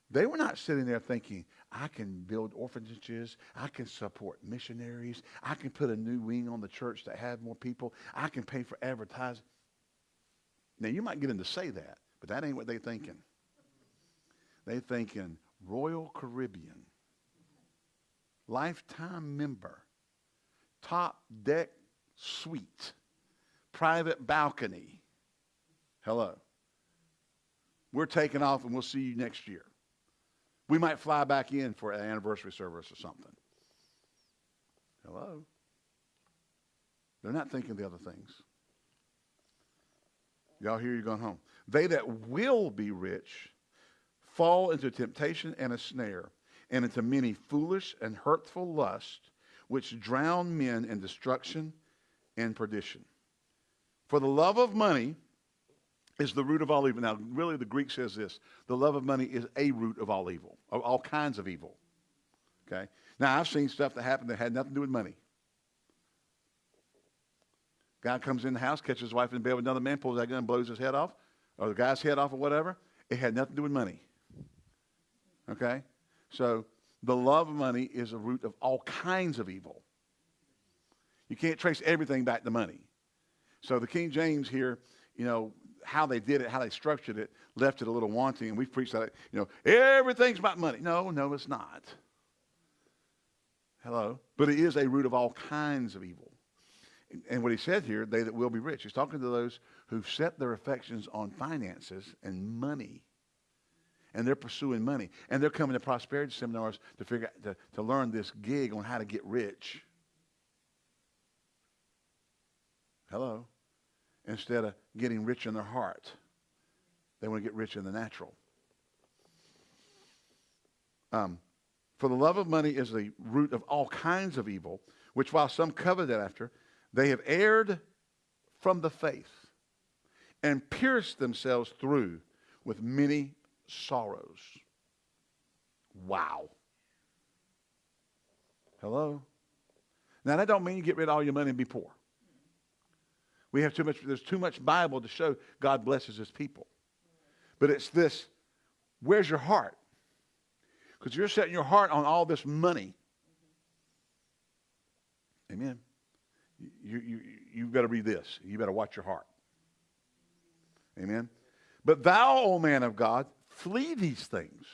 They were not sitting there thinking, I can build orphanages. I can support missionaries. I can put a new wing on the church to have more people. I can pay for advertising. Now, you might get them to say that, but that ain't what they're thinking. They're thinking Royal Caribbean, lifetime member, top deck suite, private balcony. Hello. We're taking off and we'll see you next year. We might fly back in for an anniversary service or something. Hello? They're not thinking the other things. Y'all hear you going home. They that will be rich fall into temptation and a snare, and into many foolish and hurtful lusts, which drown men in destruction and perdition. For the love of money is the root of all evil. Now, really, the Greek says this the love of money is a root of all evil, of all kinds of evil. Okay? Now, I've seen stuff that happened that had nothing to do with money. Guy comes in the house, catches his wife in bed with another man, pulls that gun, blows his head off, or the guy's head off, or whatever. It had nothing to do with money. Okay? So, the love of money is a root of all kinds of evil. You can't trace everything back to money. So, the King James here, you know, how they did it, how they structured it, left it a little wanting. And we've preached that, you know, everything's about money. No, no, it's not. Hello? But it is a root of all kinds of evil. And what he said here, they that will be rich. He's talking to those who've set their affections on finances and money. And they're pursuing money. And they're coming to prosperity seminars to figure to, to learn this gig on how to get rich. Hello? Instead of getting rich in their heart. They want to get rich in the natural. Um, for the love of money is the root of all kinds of evil, which while some covet after, they have erred from the faith and pierced themselves through with many sorrows. Wow. Hello? Now, that don't mean you get rid of all your money and be poor. We have too much, there's too much Bible to show God blesses his people. But it's this where's your heart? Because you're setting your heart on all this money. Amen. You, you, you better read this. You better watch your heart. Amen. But thou, O man of God, flee these things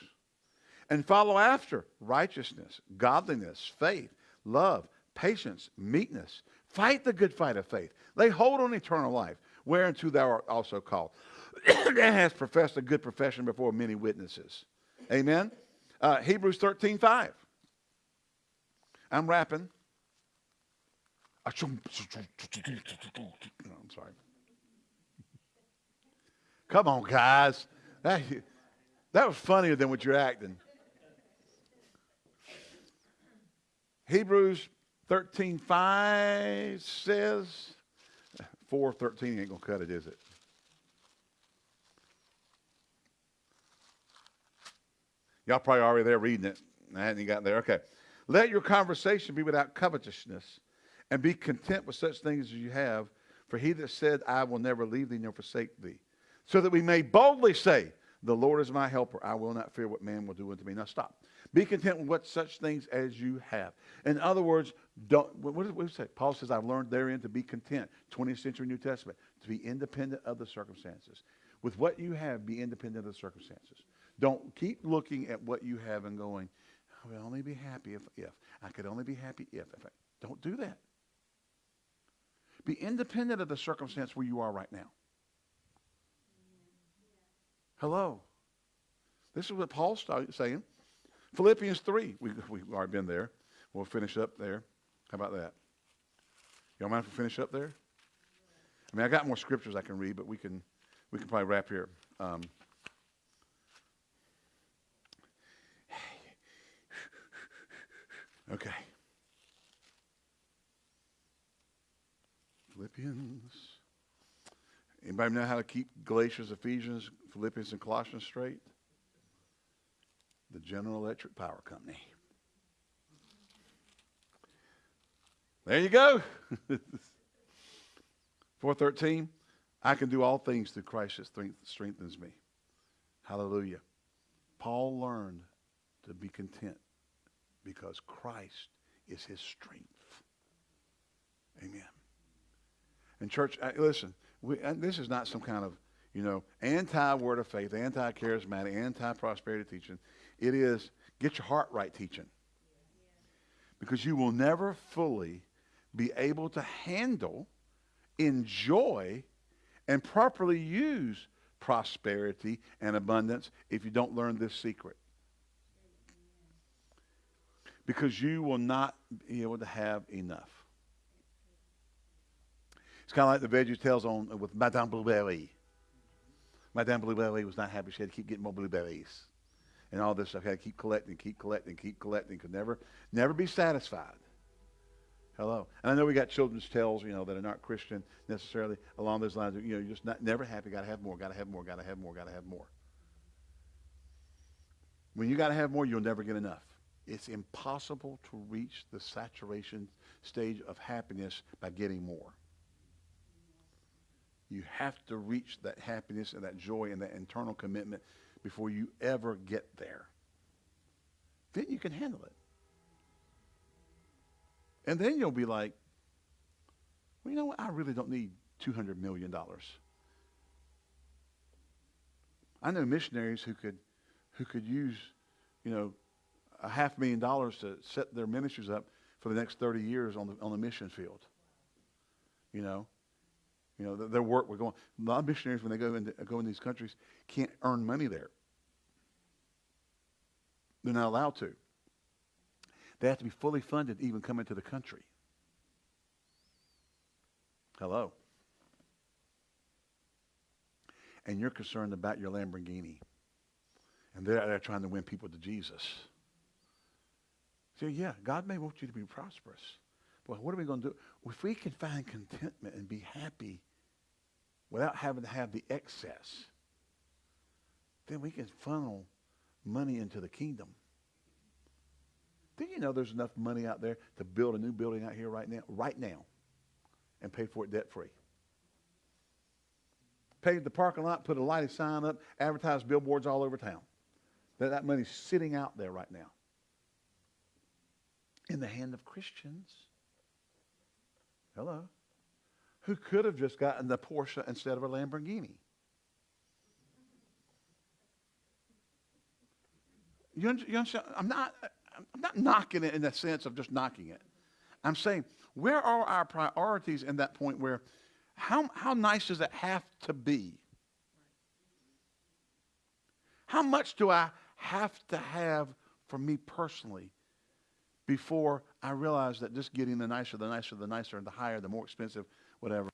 and follow after righteousness, godliness, faith, love, patience, meekness, Fight the good fight of faith. Lay hold on eternal life, whereunto thou art also called, and hast professed a good profession before many witnesses. Amen. Uh, Hebrews 13, 5. I'm rapping. I'm sorry. Come on, guys. That, that was funnier than what you're acting. Hebrews 13.5 says, 4.13 ain't going to cut it, is it? Y'all probably already there reading it. I hadn't got there. Okay. Let your conversation be without covetousness and be content with such things as you have. For he that said, I will never leave thee nor forsake thee. So that we may boldly say, The Lord is my helper. I will not fear what man will do unto me. Now stop. Be content with what such things as you have. In other words, don't, what does it say? Paul says, I've learned therein to be content. 20th century New Testament, to be independent of the circumstances. With what you have, be independent of the circumstances. Don't keep looking at what you have and going, I would only be happy if, if. I could only be happy if. if I, don't do that. Be independent of the circumstance where you are right now. Hello. This is what Paul's saying. Philippians 3. We, we've already been there. We'll finish up there. How about that? Y'all mind if we finish up there? I mean, I got more scriptures I can read, but we can, we can probably wrap here. Um, okay. Philippians. Anybody know how to keep Galatians, Ephesians, Philippians, and Colossians straight? The General Electric Power Company. There you go. 413, I can do all things through Christ that strengthens me. Hallelujah. Paul learned to be content because Christ is his strength. Amen. And church, listen, we, this is not some kind of, you know, anti-word of faith, anti-charismatic, anti-prosperity teaching. It is get your heart right teaching. Because you will never fully be able to handle, enjoy, and properly use prosperity and abundance if you don't learn this secret. Because you will not be able to have enough. It's kind of like the Veggie Tales on with Madame Blueberry. Madame Blueberry was not happy. She had to keep getting more blueberries and all this stuff. To keep collecting, keep collecting, keep collecting. Could never, never be satisfied. Hello. And I know we got children's tales, you know, that are not Christian necessarily along those lines. You know, you're just not, never happy. Got to have more. Got to have more. Got to have more. Got to have more. When you got to have more, you'll never get enough. It's impossible to reach the saturation stage of happiness by getting more. You have to reach that happiness and that joy and that internal commitment before you ever get there. Then you can handle it. And then you'll be like, well, you know what? I really don't need $200 million. I know missionaries who could, who could use, you know, a half million dollars to set their ministries up for the next 30 years on the, on the mission field. You know, you know, their work, we're going, a lot of missionaries, when they go, into, go in these countries, can't earn money there. They're not allowed to. They have to be fully funded even come into the country. Hello. And you're concerned about your Lamborghini. And they're, they're trying to win people to Jesus. So, yeah, God may want you to be prosperous. But what are we going to do? If we can find contentment and be happy without having to have the excess, then we can funnel money into the kingdom. Do you know there's enough money out there to build a new building out here right now, right now, and pay for it debt free? Pave the parking lot, put a lighted sign up, advertise billboards all over town. That, that money's sitting out there right now in the hand of Christians. Hello. Who could have just gotten the Porsche instead of a Lamborghini? You understand? I'm not, I'm not knocking it in the sense of just knocking it. I'm saying, where are our priorities in that point where, how, how nice does it have to be? How much do I have to have for me personally before I realize that just getting the nicer, the nicer, the nicer, and the higher, the more expensive, whatever.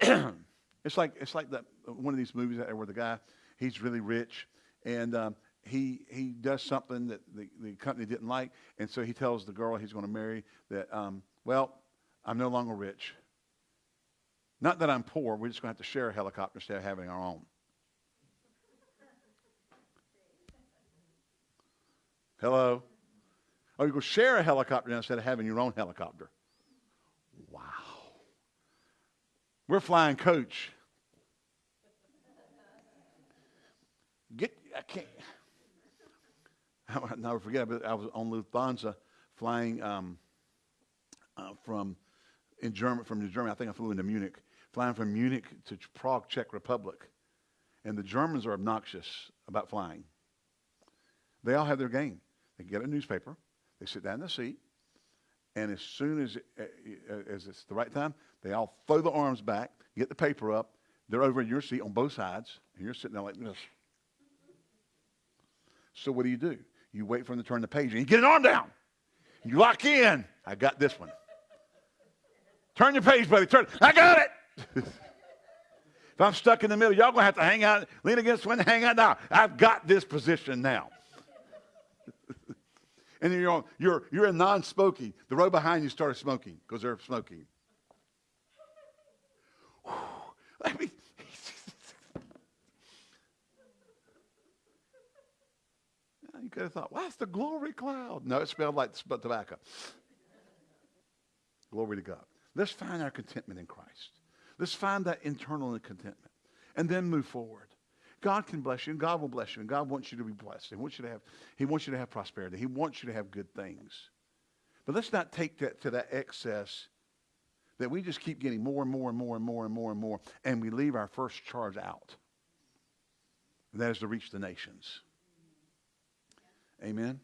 it's like it's like that one of these movies where the guy he's really rich and um, he he does something that the, the company didn't like, and so he tells the girl he's going to marry that, um, well, I'm no longer rich. Not that I'm poor. We're just going to have to share a helicopter instead of having our own. Hello. Oh, you go share a helicopter instead of having your own helicopter. Wow. We're flying coach. Get I can't. I'll never forget. I was on Lufthansa flying um, uh, from in Germany from Germany. I think I flew into Munich. Flying from Munich to Prague, Czech Republic, And the Germans are obnoxious about flying. They all have their game. They get a newspaper, they sit down in the seat, and as soon as, uh, as it's the right time, they all throw the arms back, get the paper up. They're over in your seat on both sides, and you're sitting there like this. So what do you do? You wait for them to turn the page, and you get an arm down. You lock in. I got this one. Turn your page, buddy. Turn. I got it. if I'm stuck in the middle, y'all gonna have to hang out, lean against the window, hang out now. I've got this position now. and you're, you're, you're in non-smoking. The row behind you started smoking because they're smoking. Let me. You could have thought, well, that's the glory cloud. No, it smelled like tobacco. Glory to God. Let's find our contentment in Christ. Let's find that internal contentment and then move forward. God can bless you, and God will bless you, and God wants you to be blessed. He wants you to have, he wants you to have prosperity. He wants you to have good things. But let's not take that to that excess that we just keep getting more and more and more and more and more and more, and we leave our first charge out. And that is to reach the nations. Amen.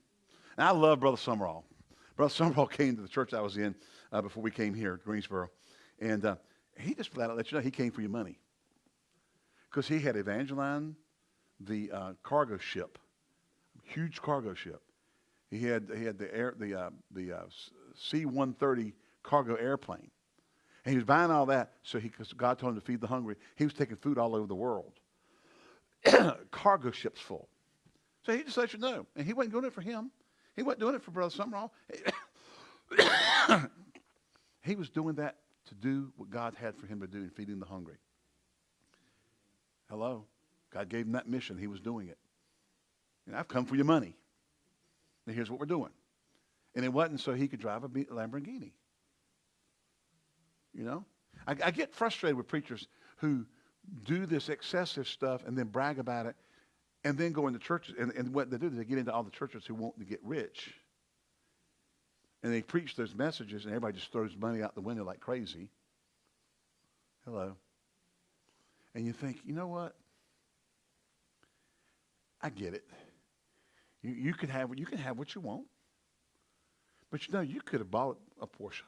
And I love Brother Sumrall. Brother Sumrall came to the church I was in uh, before we came here, Greensboro. And uh, he just flat out let you know he came for your money. Because he had evangeline the uh, cargo ship, huge cargo ship. He had, he had the, air, the, uh, the uh, C-130 cargo airplane. And he was buying all that so he, because God told him to feed the hungry. He was taking food all over the world. cargo ships full. So he just let you know. And he wasn't doing it for him. He wasn't doing it for Brother Sumrall. he was doing that to do what God had for him to do in feeding the hungry. Hello? God gave him that mission. He was doing it. And I've come for your money. And here's what we're doing. And it wasn't so he could drive a Lamborghini. You know? I, I get frustrated with preachers who do this excessive stuff and then brag about it and then go into churches. And, and what they do is they get into all the churches who want to get rich. And they preach those messages, and everybody just throws money out the window like crazy. Hello. And you think, you know what? I get it. You, you can have you can have what you want. But you know, you could have bought a Porsche.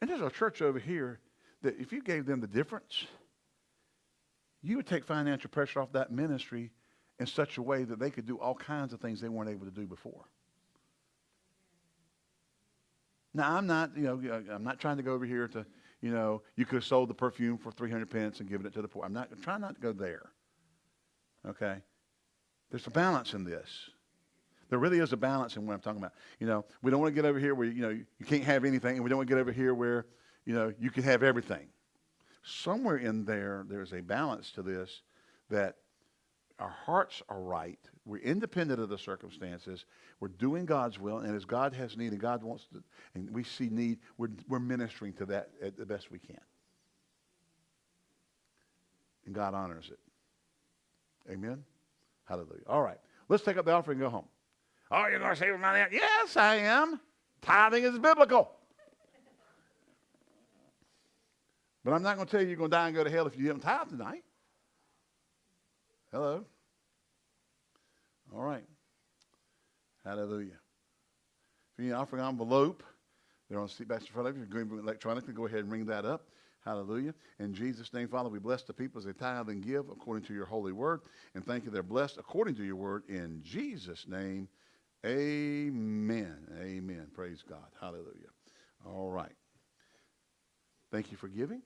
And there's a church over here that if you gave them the difference, you would take financial pressure off that ministry in such a way that they could do all kinds of things they weren't able to do before. Now, I'm not, you know, I'm not trying to go over here to, you know, you could have sold the perfume for 300 pence and given it to the poor. I'm not trying not to go there. Okay? There's a balance in this. There really is a balance in what I'm talking about. You know, we don't want to get over here where, you know, you can't have anything, and we don't want to get over here where, you know, you can have everything. Somewhere in there, there's a balance to this that our hearts are right. We're independent of the circumstances. We're doing God's will, and as God has need and God wants to, and we see need, we're, we're ministering to that at the best we can. And God honors it. Amen? Hallelujah. All right. Let's take up the offering and go home. Oh, you're going to save money? Yes, I am. Tithing is biblical. But I'm not going to tell you you're going to die and go to hell if you didn't tithe tonight. Hello? All right. Hallelujah. If you need an offering envelope, they're on the seat in front of you. If you're going electronically, go ahead and ring that up. Hallelujah. In Jesus' name, Father, we bless the people as they tithe and give according to your holy word. And thank you, they're blessed according to your word. In Jesus' name, amen. Amen. Praise God. Hallelujah. All right. Thank you for giving.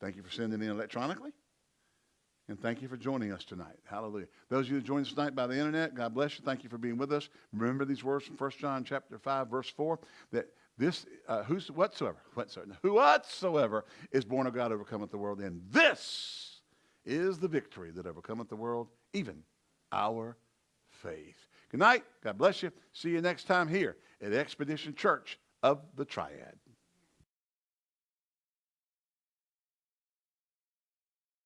Thank you for sending in electronically. And thank you for joining us tonight. Hallelujah. Those of you who joined us tonight by the internet, God bless you. Thank you for being with us. Remember these words from 1 John chapter 5, verse 4, that this, uh, who's, whatsoever, whatsoever, whatsoever is born of God overcometh the world. And this is the victory that overcometh the world, even our faith. Good night. God bless you. See you next time here at Expedition Church of the Triad.